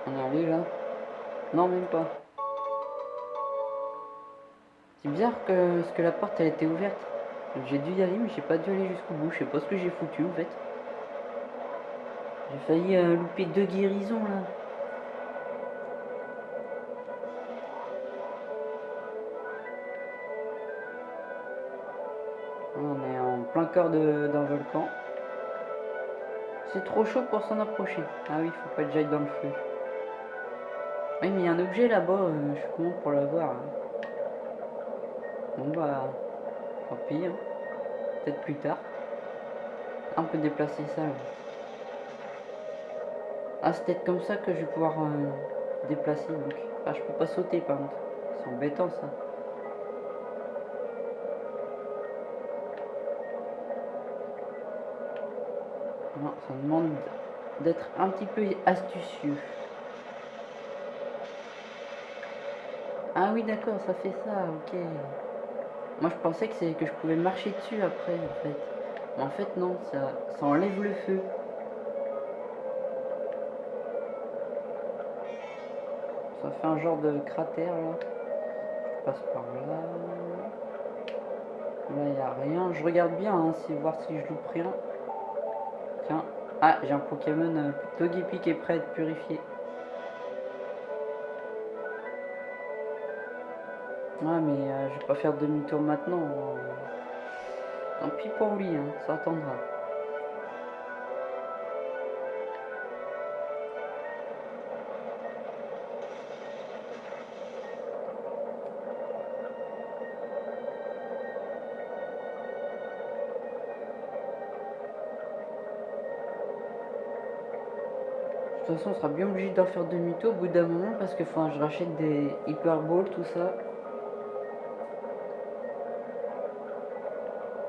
On est allé là? Non, même pas. C'est bizarre que, ce que la porte elle était ouverte. J'ai dû y aller mais j'ai pas dû aller jusqu'au bout. Je sais pas ce que j'ai foutu en fait. J'ai failli euh, louper deux guérisons là. On est en plein cœur d'un volcan. C'est trop chaud pour s'en approcher. Ah oui, faut pas que j'aille dans le feu. Oui, mais il y a un objet là-bas. Euh, je suis comment pour l'avoir. Hein. Bon bah, tant pis. Peut-être plus tard. On peut déplacer ça. Ah, c'est peut-être comme ça que je vais pouvoir euh, déplacer. Donc. Ah, je peux pas sauter par contre. C'est embêtant ça. Non, ça demande d'être un petit peu astucieux. Ah oui, d'accord, ça fait ça, ok. Moi je pensais que que je pouvais marcher dessus après en fait. Mais en fait non, ça, ça enlève le feu. Ça fait un genre de cratère là. Je passe par là. Là il n'y a rien. Je regarde bien hein, si, voir si je loupe rien. Tiens. Ah j'ai un Pokémon euh, Togepi qui est prêt à être purifié. Ouais, mais euh, je vais pas faire demi-tour maintenant. Tant pis pour lui, hein, ça attendra. De toute façon, on sera bien obligé d'en faire demi-tour au bout d'un moment parce que je rachète des hyperballs, tout ça.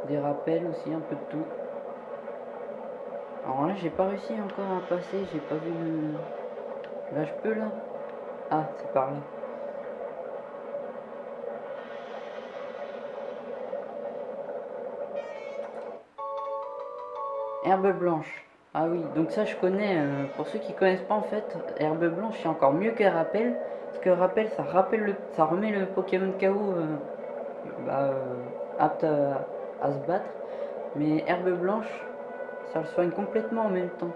Des rappels aussi, un peu de tout. Alors là, j'ai pas réussi encore à passer, j'ai pas vu le... Là, je peux là Ah, c'est par là. Herbe blanche. Ah oui, donc ça je connais. euh, pour ceux qui connaissent pas en fait, herbe blanche c'est encore mieux que rappel. Parce que rappel ça rappelle le, ça remet le Pokémon KO euh, bah, euh, apte à, se battre. Mais herbe blanche, ça le soigne complètement en même temps.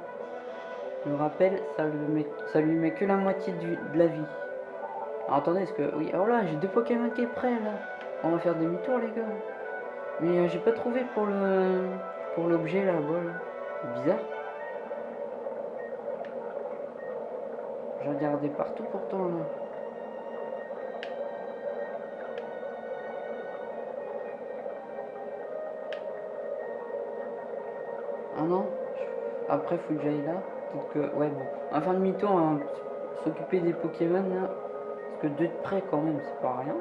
Le rappel, ça, le met, ça lui met que la moitié de la vie. Alors, attendez, est-ce que. Oui, alors là, j'ai deux Pokémon qui est prêt là. On va faire demi-tour les gars. Mais euh, j'ai pas trouvé pour le. pour l'objet là-bas. Bizarre. J'ai regardé partout pourtant là. Non Après faut que j'aille là. Peut-être que. Ouais bon. Enfin demi-tour, hein, s'occuper des Pokémon là. Parce que deux de près quand même, c'est pas rien.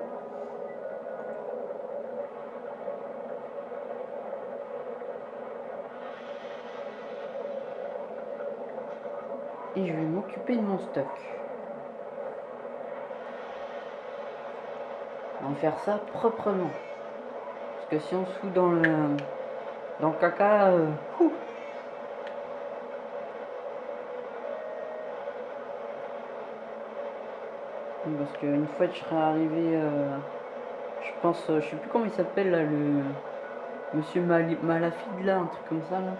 Et je vais m'occuper de mon stock. On va faire ça proprement. Parce que si on se fout dans le dans le caca, euh, ouh. Oui, Parce qu'une fois que je serai arrivé, euh, je pense, euh, je sais plus comment il s'appelle là, le Monsieur Mali- Malafide là, un truc comme ça là.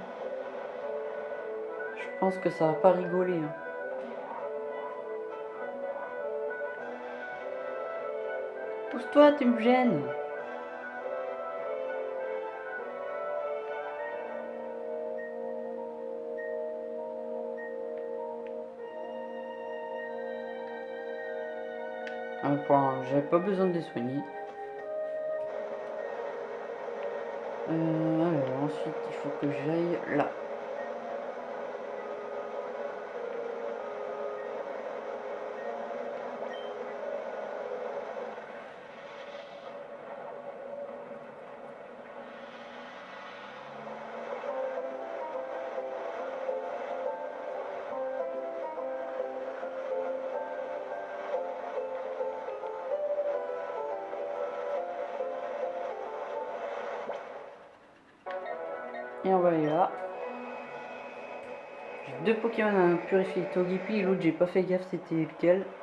Je pense que ça va pas rigoler. hein. Pousse-toi, tu me gênes. Point, j'avais pas besoin de les soigner. Euh, ensuite, il faut que j'aille là. Pokémon à purifier. Togepi l'autre, j'ai pas fait gaffe c'était lequel?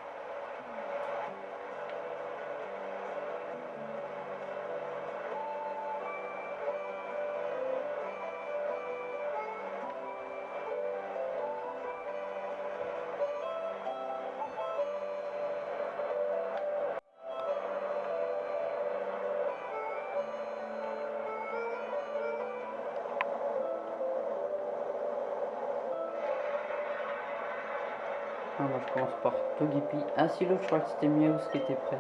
Je par Togepi. Ah si l'autre je crois que c'était Miaus qui était prêt.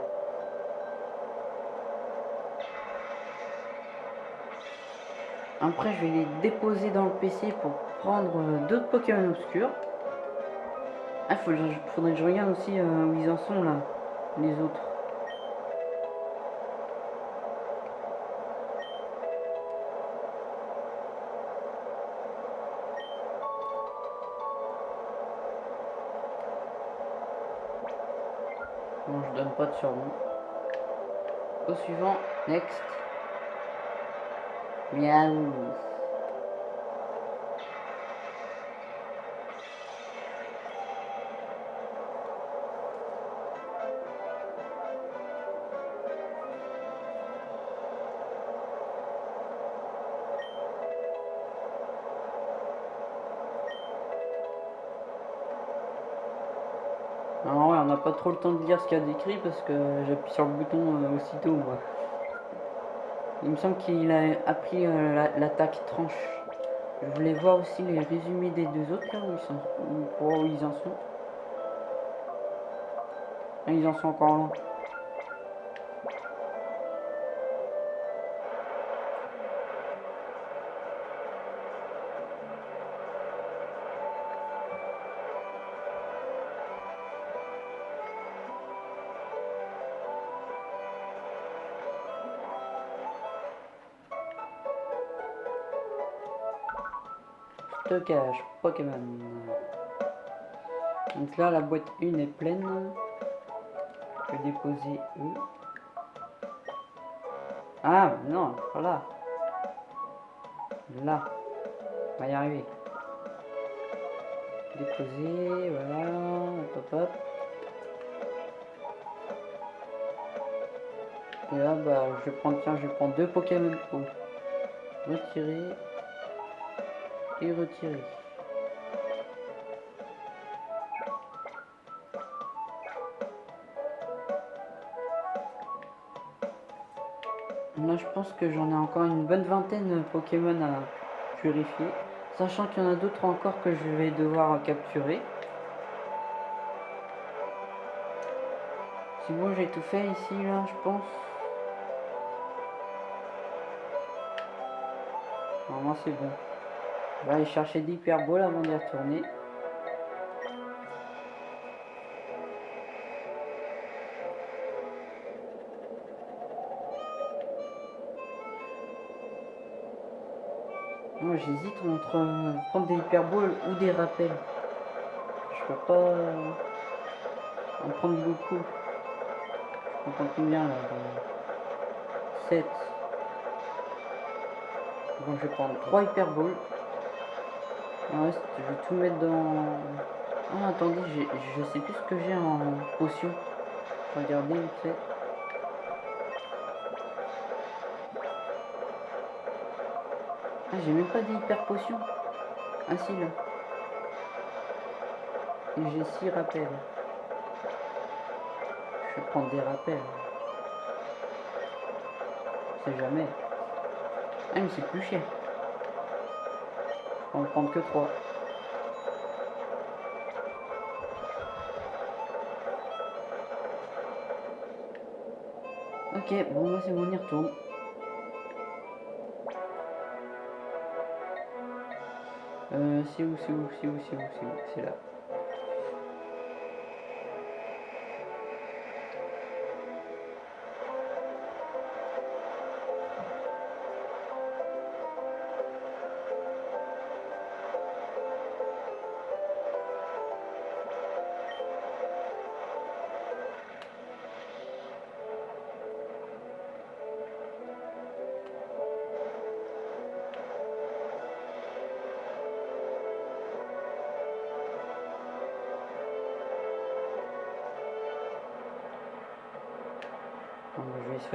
Après je vais les déposer dans le PC pour prendre euh, d'autres Pokémon obscurs. Ah faut, faudrait que je regarde aussi euh, où ils en sont là, les autres. Pas de surnom. Au suivant, next. Miaou. Pas trop le temps de lire ce qu'il y a décrit parce que j'appuie sur le bouton euh, aussitôt moi. Il me semble qu'il a appris euh, la- l'attaque tranche. Je voulais voir aussi les résumés des deux autres là où ils sont, où, ils en sont. Ah, ils en sont encore loin. Stockage, Pokémon. Donc là, la boîte 1 est pleine. Je vais déposer E. Ah, non, pas là. On va y arriver. Déposer, voilà. Hop, hop. Et là, bah, je prendre, tiens, je prendre deux Pokémon Pro. Retirer. Et retirer. Là, je pense que j'en ai encore une bonne vingtaine de Pokémon à purifier. Sachant qu'il y en a d'autres encore que je vais devoir capturer. C'est bon, j'ai tout fait ici, là, je pense. Normalement, c'est bon. Je vais aller chercher d'hyperball avant d'y retourner. Moi j'hésite entre euh, prendre des hyperballs ou des rappels. Je peux pas euh, en prendre beaucoup. Je prends combien là 7. Bon je vais prendre 3 hyperballs. Je vais tout mettre dans... Ah attendez, je sais plus ce que j'ai en potion. Regardez vite fait. Ah, j'ai même pas d'hyper potion. Ah si là. Et j'ai 6 rappels. Je vais prendre des rappels. C'est jamais. Ah mais c'est plus cher. On va en prendre que 3. Ok, bon c'est bon, on y retourne. Euh, c'est où, c'est où, c'est où, c'est où, c'est où, c'est là.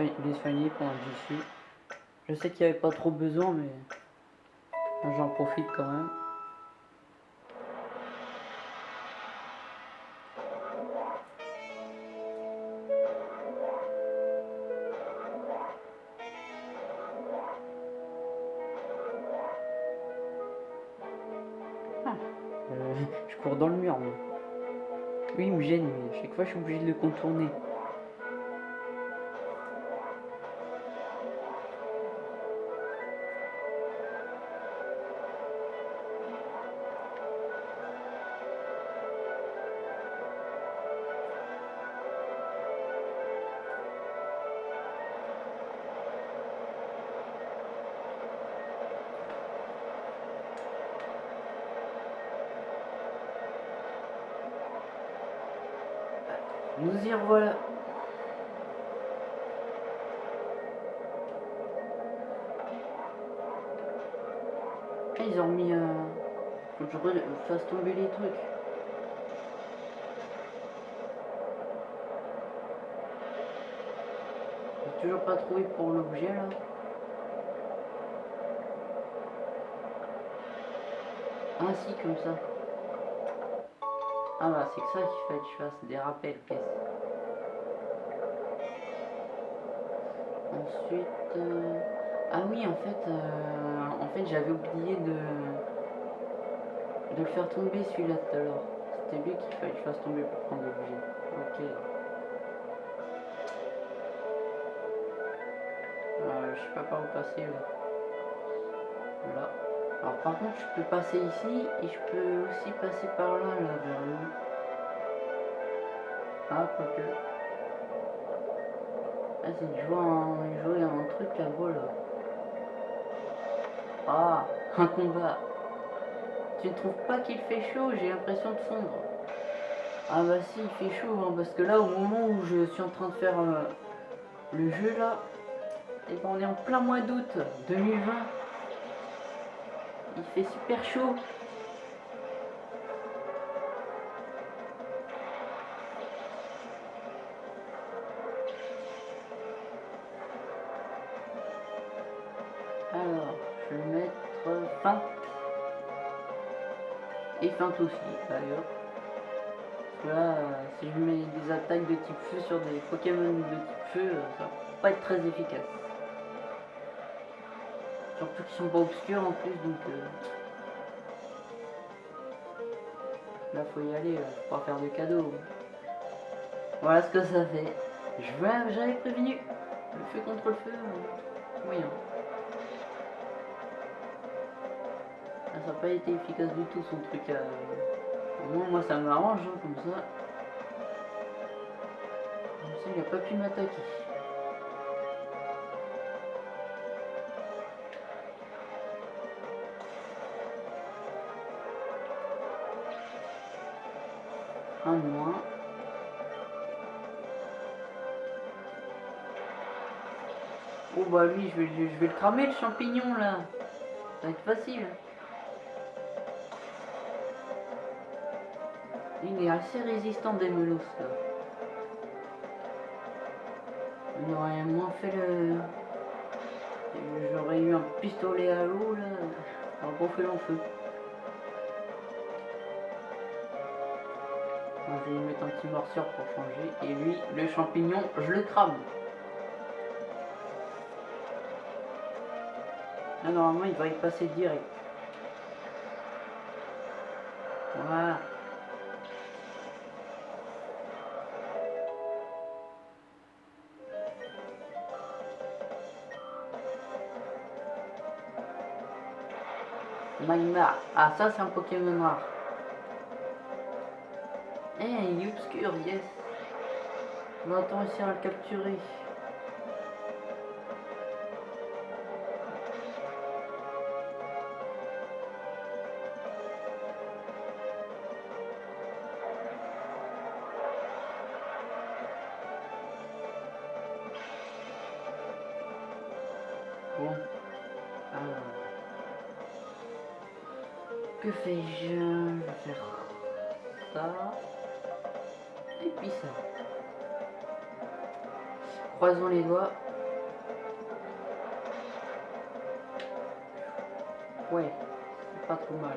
Les soigner pendant que j'y. Je sais qu'il n'y avait pas trop besoin, mais j'en profite quand même. Ah, euh, (laughs) je cours dans le mur, moi. Oui, il me gêne, mais à chaque fois je suis obligé de le contourner. Tomber les trucs. Toujours pas trouvé pour l'objet là. Ah si, comme ça. Ah bah c'est que ça qu'il fallait que je fasse des rappels pièces. Ensuite... Euh, ah oui en fait, euh, en fait j'avais oublié de... de le faire tomber celui-là tout à l'heure. C'était lui qu'il fallait que je fasse tomber pour prendre l'objet. Ok. Euh, je sais pas par où passer là. Là. Alors par contre je peux passer ici et je peux aussi passer par là, là vers le Ah quoique. Ah c'est jouer un, jouer un truc là-bas là. Ah un combat. Tu ne trouves pas qu'il fait chaud J'ai l'impression de fondre. Ah bah si, il fait chaud, hein, parce que là, au moment où je suis en train de faire euh, le jeu, là, et ben on est en plein mois d'août 2020. Il fait super chaud. Et feinte aussi, d'ailleurs. Là, euh, si je mets des attaques de type feu sur des Pokémon de type feu, euh, ça va pas être très efficace. Surtout qu'ils sont pas obscurs en plus, donc... Euh... Là, faut y aller, faut pas faire de cadeaux. Voilà ce que ça fait. J'avais prévenu. Le feu contre le feu, moyen. Ça n'a pas été efficace du tout son truc à... Moi, moi ça m'arrange hein, comme ça. Comme ça il n'a pas pu m'attaquer. Un moins. Oh bah lui je vais, je vais le cramer le champignon là. Ça va être facile. Il est assez résistant des là. On aurait moins fait le... J'aurais eu un pistolet à l'eau là. On va fait l'enfeu. Je vais lui mettre un petit morsure pour changer. Et lui, le champignon, je le crame. Là, normalement, il va y passer direct. Magmar. Ah, ça, c'est un Pokémon noir. Eh, il est obscur, yes. On va réussir à le capturer. Croisons les doigts. Ouais, c'est pas trop mal.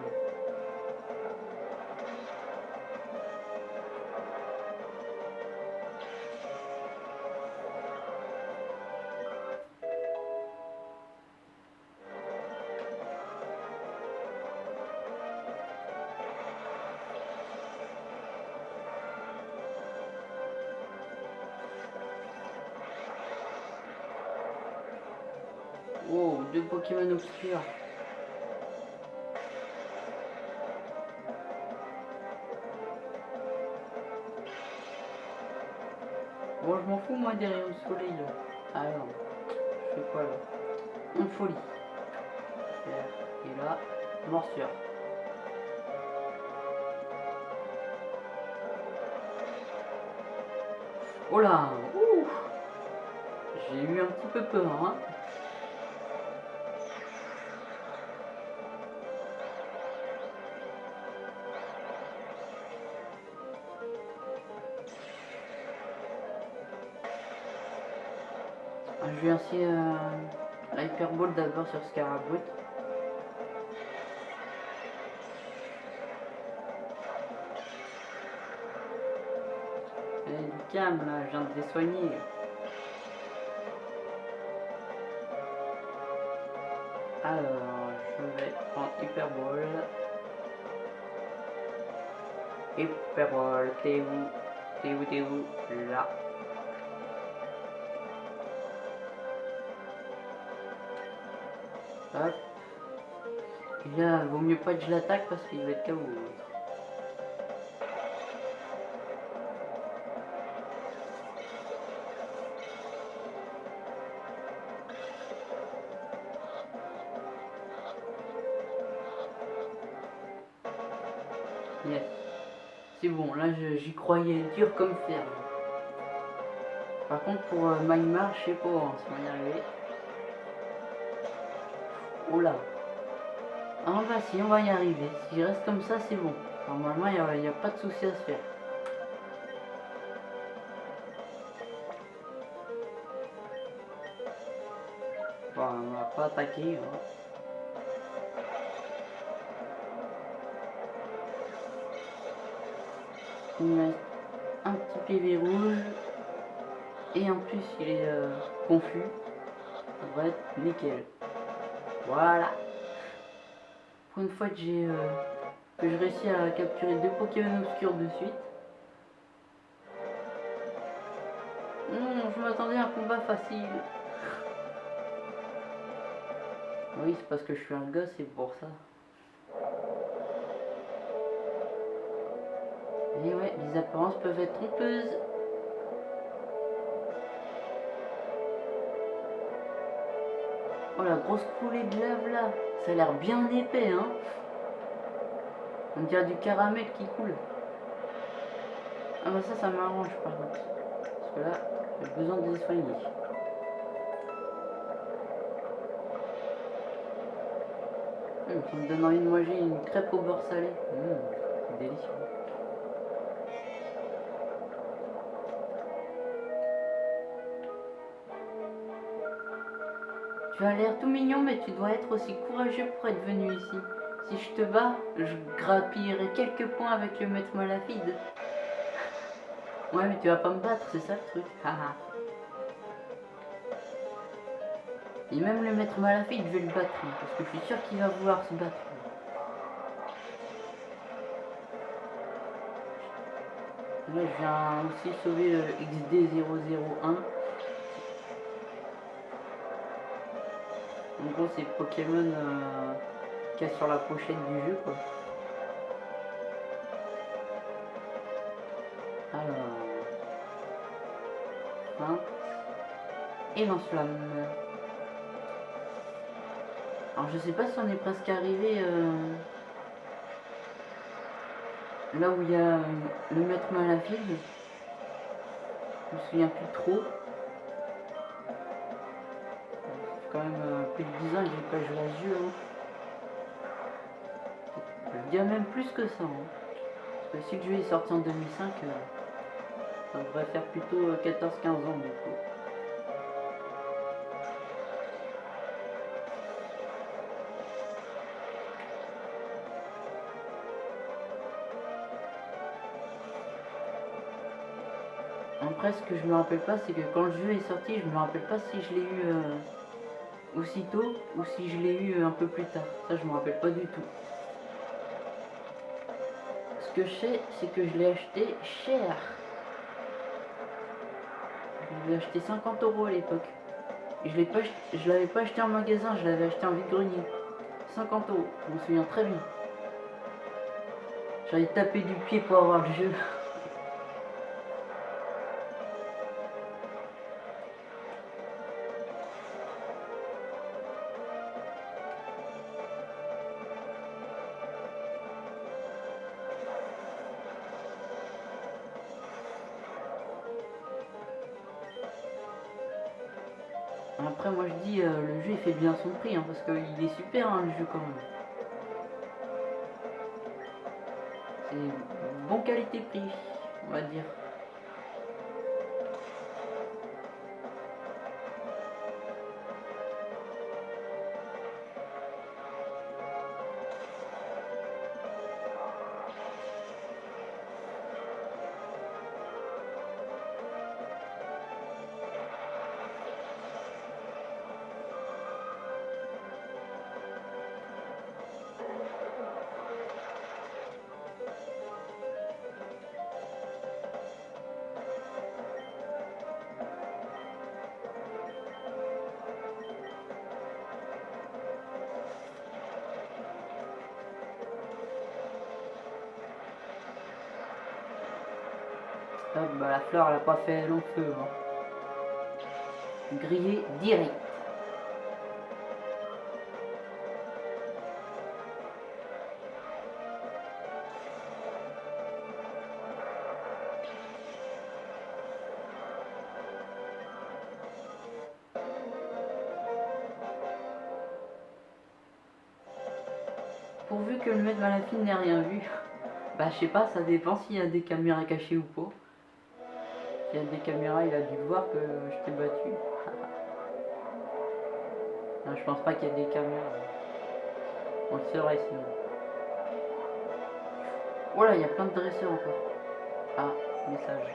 Oh, deux Pokémon obscurs. Bon, je m'en fous, moi, des rayons de soleil, là. Alors, je fais quoi, là? Une folie. Et là, morsure. Oh là J'ai eu un petit peu peur, hein Je vais ainsi euh, l'hyperball d'abord sur Scarabout. Calme là, je viens de les soigner. Alors, je vais prendre Hyperball. Hyperball, t'es où? T'es où, t'es où? Là. Hop. Là, vaut mieux pas que je l'attaque parce qu'il va être KO. Yes. C'est bon, là j'y croyais dur comme fer. Par contre pour euh, je sais pas hein, on va y arriver. Là. Ah bah si on va y arriver. Si je reste comme ça c'est bon. Normalement il n'y a, pas de souci à se faire. Bon, on va pas attaquer. hein. Il me un petit PV rouge. Et en plus, il est euh, confus. Ça va être nickel. Voilà. Pour une fois que j'ai euh, que je réussis à capturer deux Pokémon obscurs de suite. Non, je m'attendais à un combat facile. Oui, c'est parce que je suis un gosse, c'est pour ça. Et ouais, les apparences peuvent être trompeuses. Oh la grosse coulée de lave là, ça a l'air bien épais hein. On dirait du caramel qui coule. Ah bah ça, ça m'arrange par contre. Parce que là, j'ai besoin de les soigner. Hum, ça me donne envie de manger une crêpe au beurre salé. Hum, délicieux. Tu as l'air tout mignon, mais tu dois être aussi courageux pour être venu ici. Si je te bats, je grappillerai quelques points avec le maître malafide. Ouais, mais tu vas pas me battre, c'est ça le truc. (laughs) Et même le maître malafide, je vais le battre, hein, parce que je suis sûr qu'il va vouloir se battre. Là, je viens aussi sauver le XD001. C'est Pokémon euh, a sur la pochette du jeu, quoi. Alors... Feinte. Et lance-flamme. Alors, je sais pas si on est presque arrivé... euh, Là où il y a euh, le maître malafide. Je me souviens plus trop. Quand même euh, plus de 10 ans j'ai pas joué à ce jeu. hein. Je même plus que ça. hein. Parce que si le jeu est sorti en 2005, euh, ça devrait faire plutôt euh, 14-15 ans du coup. Après, ce que je me rappelle pas, c'est que quand le jeu est sorti, je me rappelle pas si je l'ai eu euh, aussitôt ou si je l'ai eu un peu plus tard. Ça, je me rappelle pas du tout. Ce que je sais, c'est que je l'ai acheté cher. Je l'ai acheté 50 euros à l'époque. Je l'ai pas, l'avais pas acheté en magasin, je l'avais acheté en vide-grenier. 50 euros, je me souviens très bien. J'avais tapé du pied pour avoir le jeu. Fait bien son prix, hein, parce qu'il est super hein, le jeu quand même. C'est bon qualité-prix, on va dire. Bah la fleur, elle a pas fait long feu. Hein. Grillé direct. Pourvu que le maître Malafine n'ait rien vu. Bah je sais pas, ça dépend s'il y a des caméras cachées ou pas. S'il y a des caméras, il a dû voir que je t'ai battu. (laughs) je pense pas qu'il y a des caméras. On le saurait sinon. Voilà, il y a plein de dresseurs encore. Ah, message.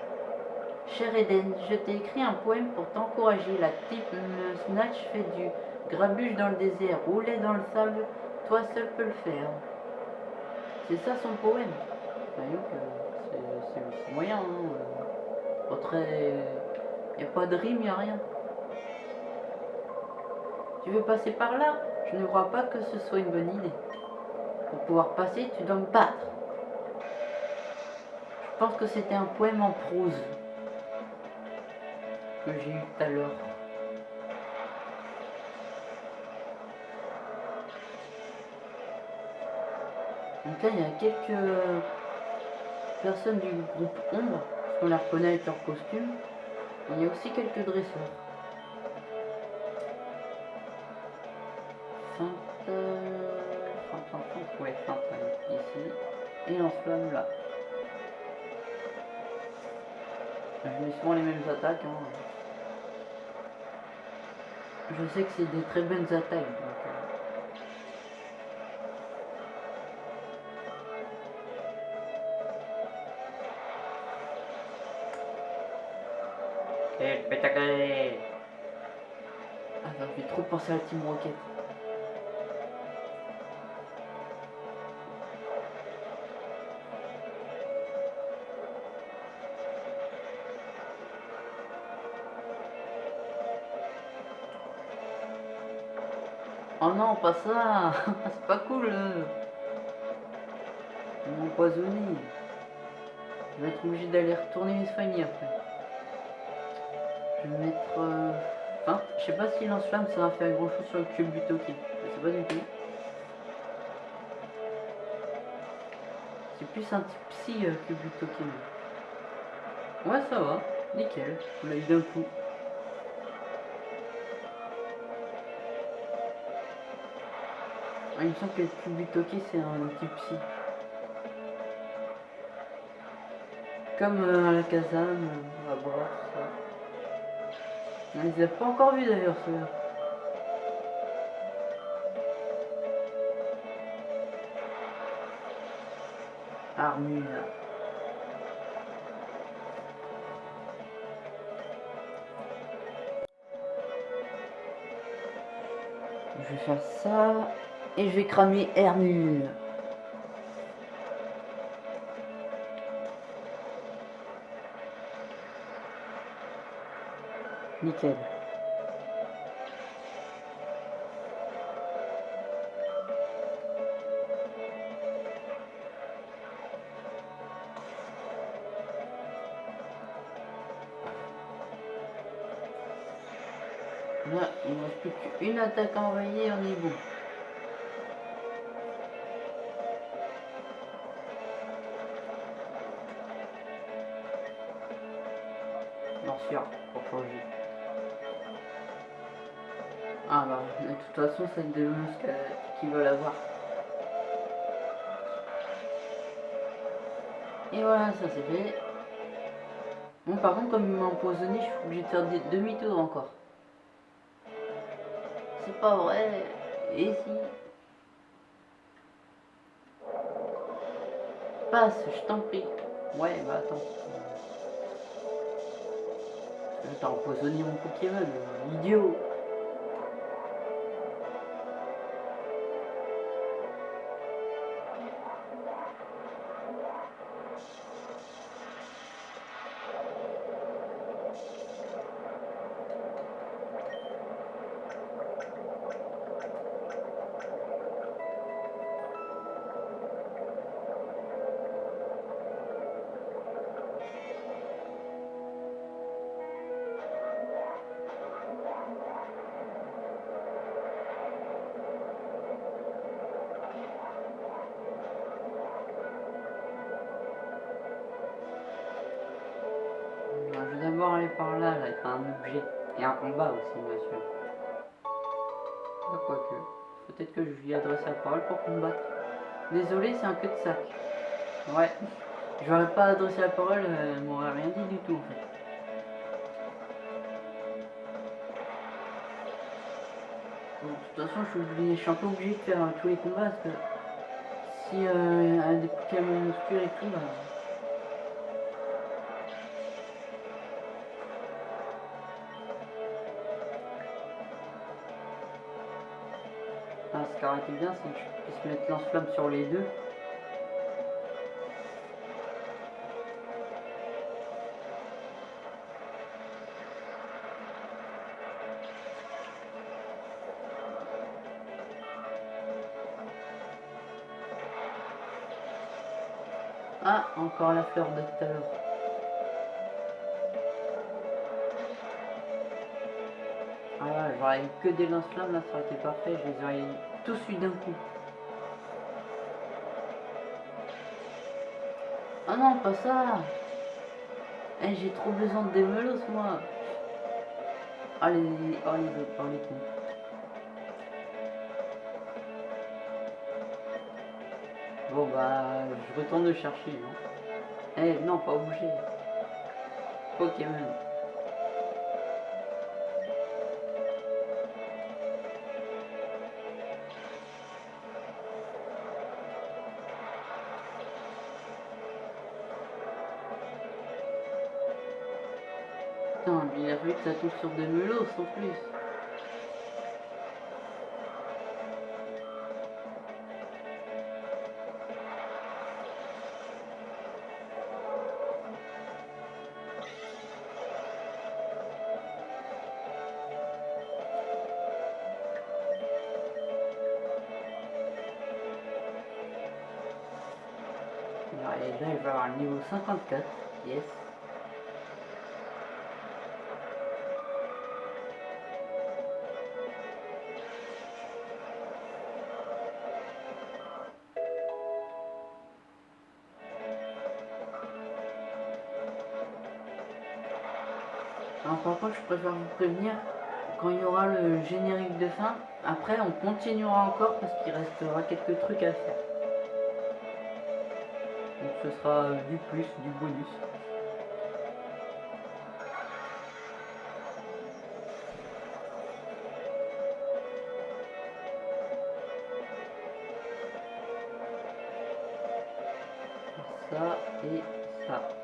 Cher Eden, je t'ai écrit un poème pour t'encourager. La type le snatch fait du grabuge dans le désert, rouler dans le sable, toi seul peux le faire. C'est ça son poème? Bah, c'est moyen, hein. Pas très. Y a pas de rime, y a rien. Tu veux passer par là? Je ne crois pas que ce soit une bonne idée. Pour pouvoir passer, tu dois me battre. Je pense que c'était un poème en prose que j'ai eu tout à l'heure. Donc là, il y a quelques personnes du groupe Ombre, qu'on les reconnaît avec leur costume. il y a aussi quelques dresseurs. Sainte... Sainte, ouais, Sainte, ici. Et lance-flamme là. Je mets souvent les mêmes attaques. Hein. Je sais que c'est des très bonnes attaques. Pensé à la Team Rocket. Oh non, pas ça (laughs) C'est pas cool Ils m'ont empoisonné. Je vais être obligé d'aller retourner les soigner après. Je vais mettre... Euh... Enfin, je sais pas si lance-flamme ça va faire grand chose sur le cube du Toki. Je pas du tout. C'est plus un type psy euh, cube du. Ouais, ça va. Nickel. On l'a eu d'un coup. Ah, il me semble que le Kubitoki c'est un type psy. Comme euh, la Kazam, la bras, ça. On les a pas encore vus d'ailleurs ceux-là. Armure. Je vais faire ça. Et je vais cramer Hermule. Là, il ne reste plus qu'une attaque envoyée, on est. façon, c'est des monstres qui veulent avoir. Et voilà, ça c'est fait. Bon, par contre, comme il m'a empoisonné, je suis obligé de faire des demi-tours encore. C'est pas vrai. Et si? Passe, je t'en prie. Ouais, bah attends. T'as empoisonné mon Pokémon, idiot par là, là, il y a un objet. Et un combat aussi, bien sûr. Bah, quoique. Peut-être que je lui adresse la parole pour combattre. Désolé, c'est un queue de sac. Ouais. Je n'aurais pas adressé la parole, euh, elle m'aurait rien dit du tout en fait. Bon, de toute façon, je suis, je suis un peu obligé de faire euh, tous les combats parce que si euh, a des Pokémon obscurs et tout, bah, aurait été bien, c'est que je puisse mettre lance-flamme sur les deux. Ah, encore la fleur de tout à l'heure. Ah j'aurais eu que des lance-flammes là, ça aurait été parfait, je les aurais tous eu d'un coup. Ah non, pas ça Eh, j'ai trop besoin de démelos moi autres, oh les cons. Bon bah, je retourne le chercher. Hein. Eh non, pas obligé. Pokémon. Ça touche sur des melos en plus. Là, il va avoir le niveau 54. Yes. Préfère vous prévenir, quand il y aura le générique de fin, après on continuera encore parce qu'il restera quelques trucs à faire. Donc ce sera du plus, du bonus. Ça et ça.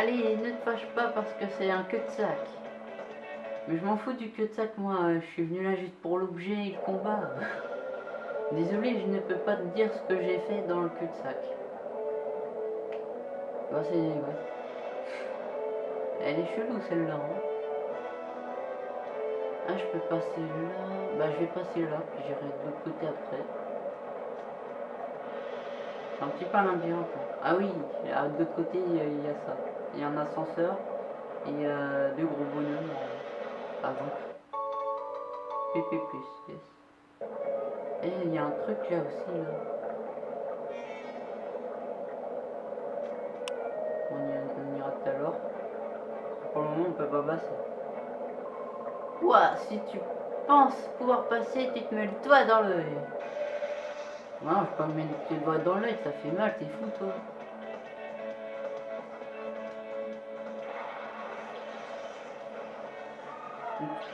Allez, ne te fâche pas parce que c'est un queue de sac. Mais je m'en fous du queue de sac, moi. Je suis venu là juste pour l'objet et le combat. (laughs) Désolé, je ne peux pas te dire ce que j'ai fait dans le cul de sac. Bah, c'est. Ouais. Elle est chelou celle-là. Hein. Ah, je peux passer là. Bah, je vais passer là, puis j'irai de l'autre côté après. C'est un petit peu un labyrinthe. Ah oui, de l'autre côté, il y a ça. Il y a un ascenseur et a deux gros bonhommes euh, avant. PP+, yes. Et il y a un truc là aussi, là. On, y, ira tout à l'heure. Pour le moment, on peut pas passer. Ouah, si tu penses pouvoir passer, tu te mets le doigt dans l'œil. Non, je peux pas me mettre le doigt dans l'œil, ça fait mal, t'es fou, toi.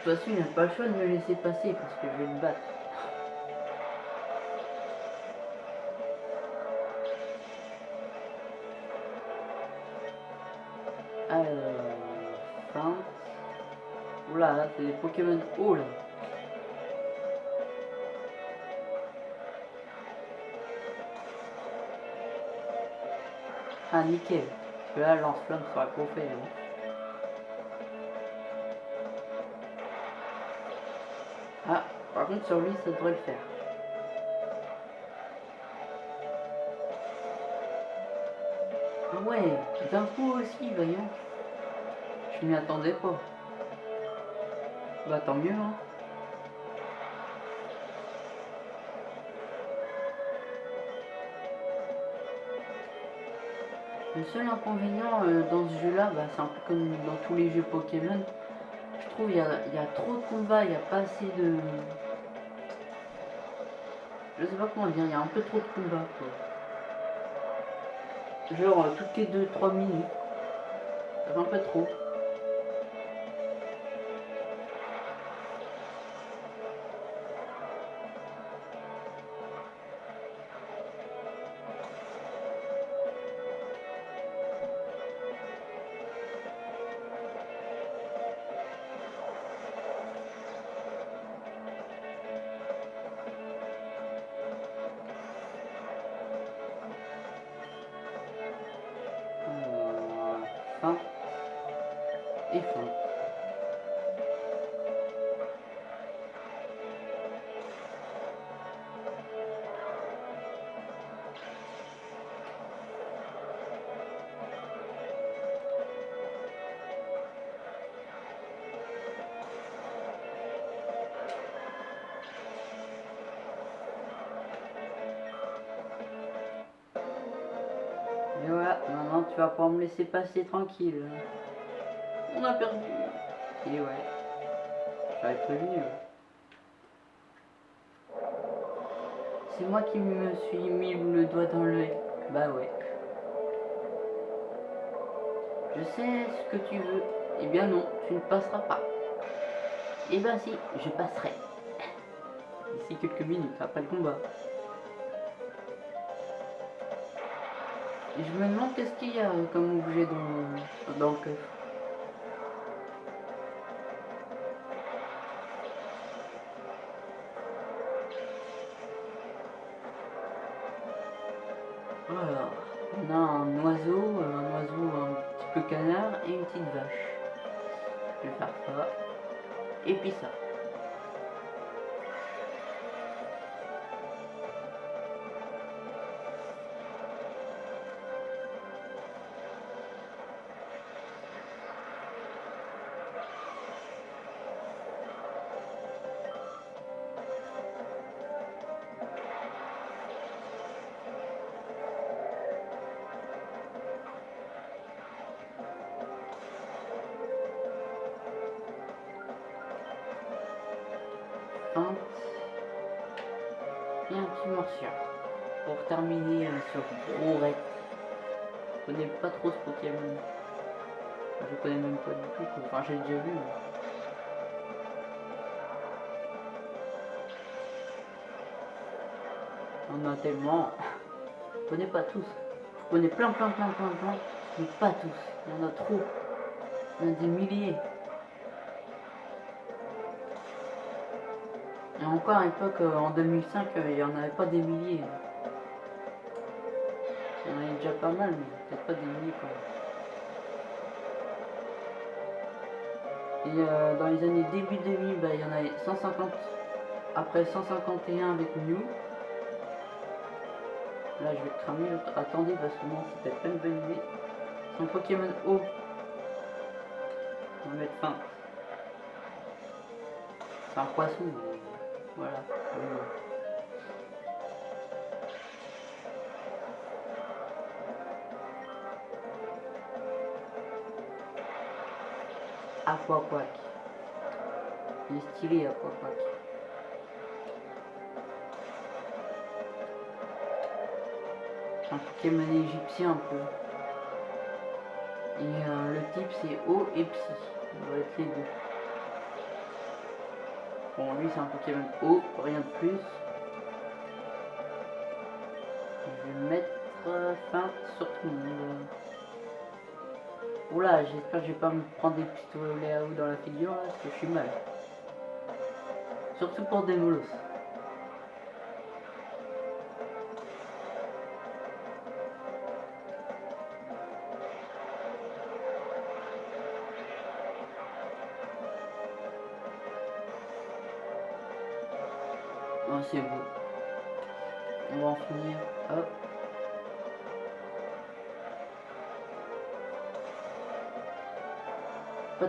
Toute façon, il n'a pas le choix de me laisser passer parce que je vais le battre. Alors, fin. Oula, là, c'est des Pokémon haut là. Ah, nickel. Parce que là, lance-flamme sera fait. Hein. Sur lui, ça devrait le faire. Ah ouais, d'un coup aussi, voyons. Je m'y attendais pas. Bah tant mieux, hein. Le seul inconvénient euh, dans ce jeu-là, bah, c'est un peu comme dans tous les jeux Pokémon. Je trouve il y y trop de combats, il n'y a pas assez de... Je sais pas comment dire, il y a un peu trop de combats. Quoi. Genre euh, toutes les 2-3 minutes. Ça fait un peu trop. Pouvoir me laisser passer tranquille. On a perdu. Et ouais. J'avais prévenu. C'est moi qui me suis mis le doigt dans l'œil. Bah ouais. Je sais ce que tu veux. Eh bien non, tu ne passeras pas. Eh ben si, je passerai. D'ici quelques minutes après le combat. Je me demande qu'est-ce qu'il y a comme objet dans, dans le coffre. Tous. Je connais plein, plein, plein, plein, plein, mais pas tous. Il y en a trop. Il y en a des milliers. Et encore à l'époque, euh, en 2005, euh, il n'y en avait pas des milliers. Il y en avait déjà pas mal, mais peut-être pas des milliers quoi. Et euh, dans les années début 2000, bah, il y en avait 150. Après 151 avec Mew. Là, je vais cramer. Attendez, parce que non, c'était pas une bonne idée. Son Pokémon O. On va mettre fin. C'est un poisson. mais Voilà. Oui. Aquaquack. Il est stylé Aquaquack. Un Pokémon égyptien un peu. Et euh, le type c'est O et Psy. Doit être les deux. Bon, lui c'est un Pokémon O, rien de plus. Je vais mettre euh, fin sur tout le monde. Oula, j'espère que je vais pas me prendre des pistolets à eau dans la figure là, parce que je suis mal. Surtout pour des molosses.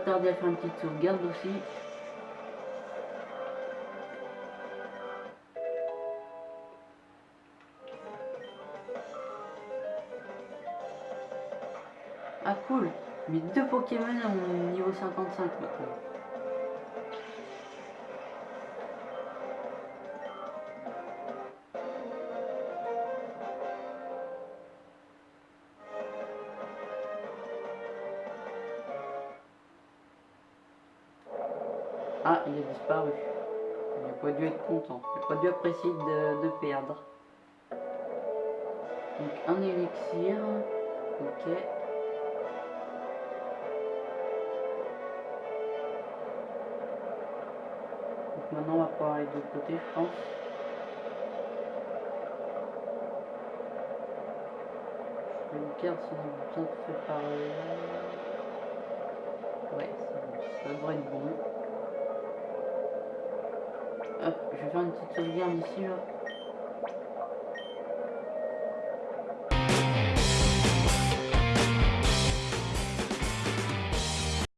Tarder à faire une petite sauvegarde aussi. Ah cool Mes deux Pokémon au niveau 55 maintenant. Dû apprécier de, de perdre. Donc un élixir. Ok. Donc maintenant on va pouvoir aller de l'autre côté je pense. Je regarde si on a besoin de préparer. Ouais, c'est bon. ça devrait être bon. Hop, je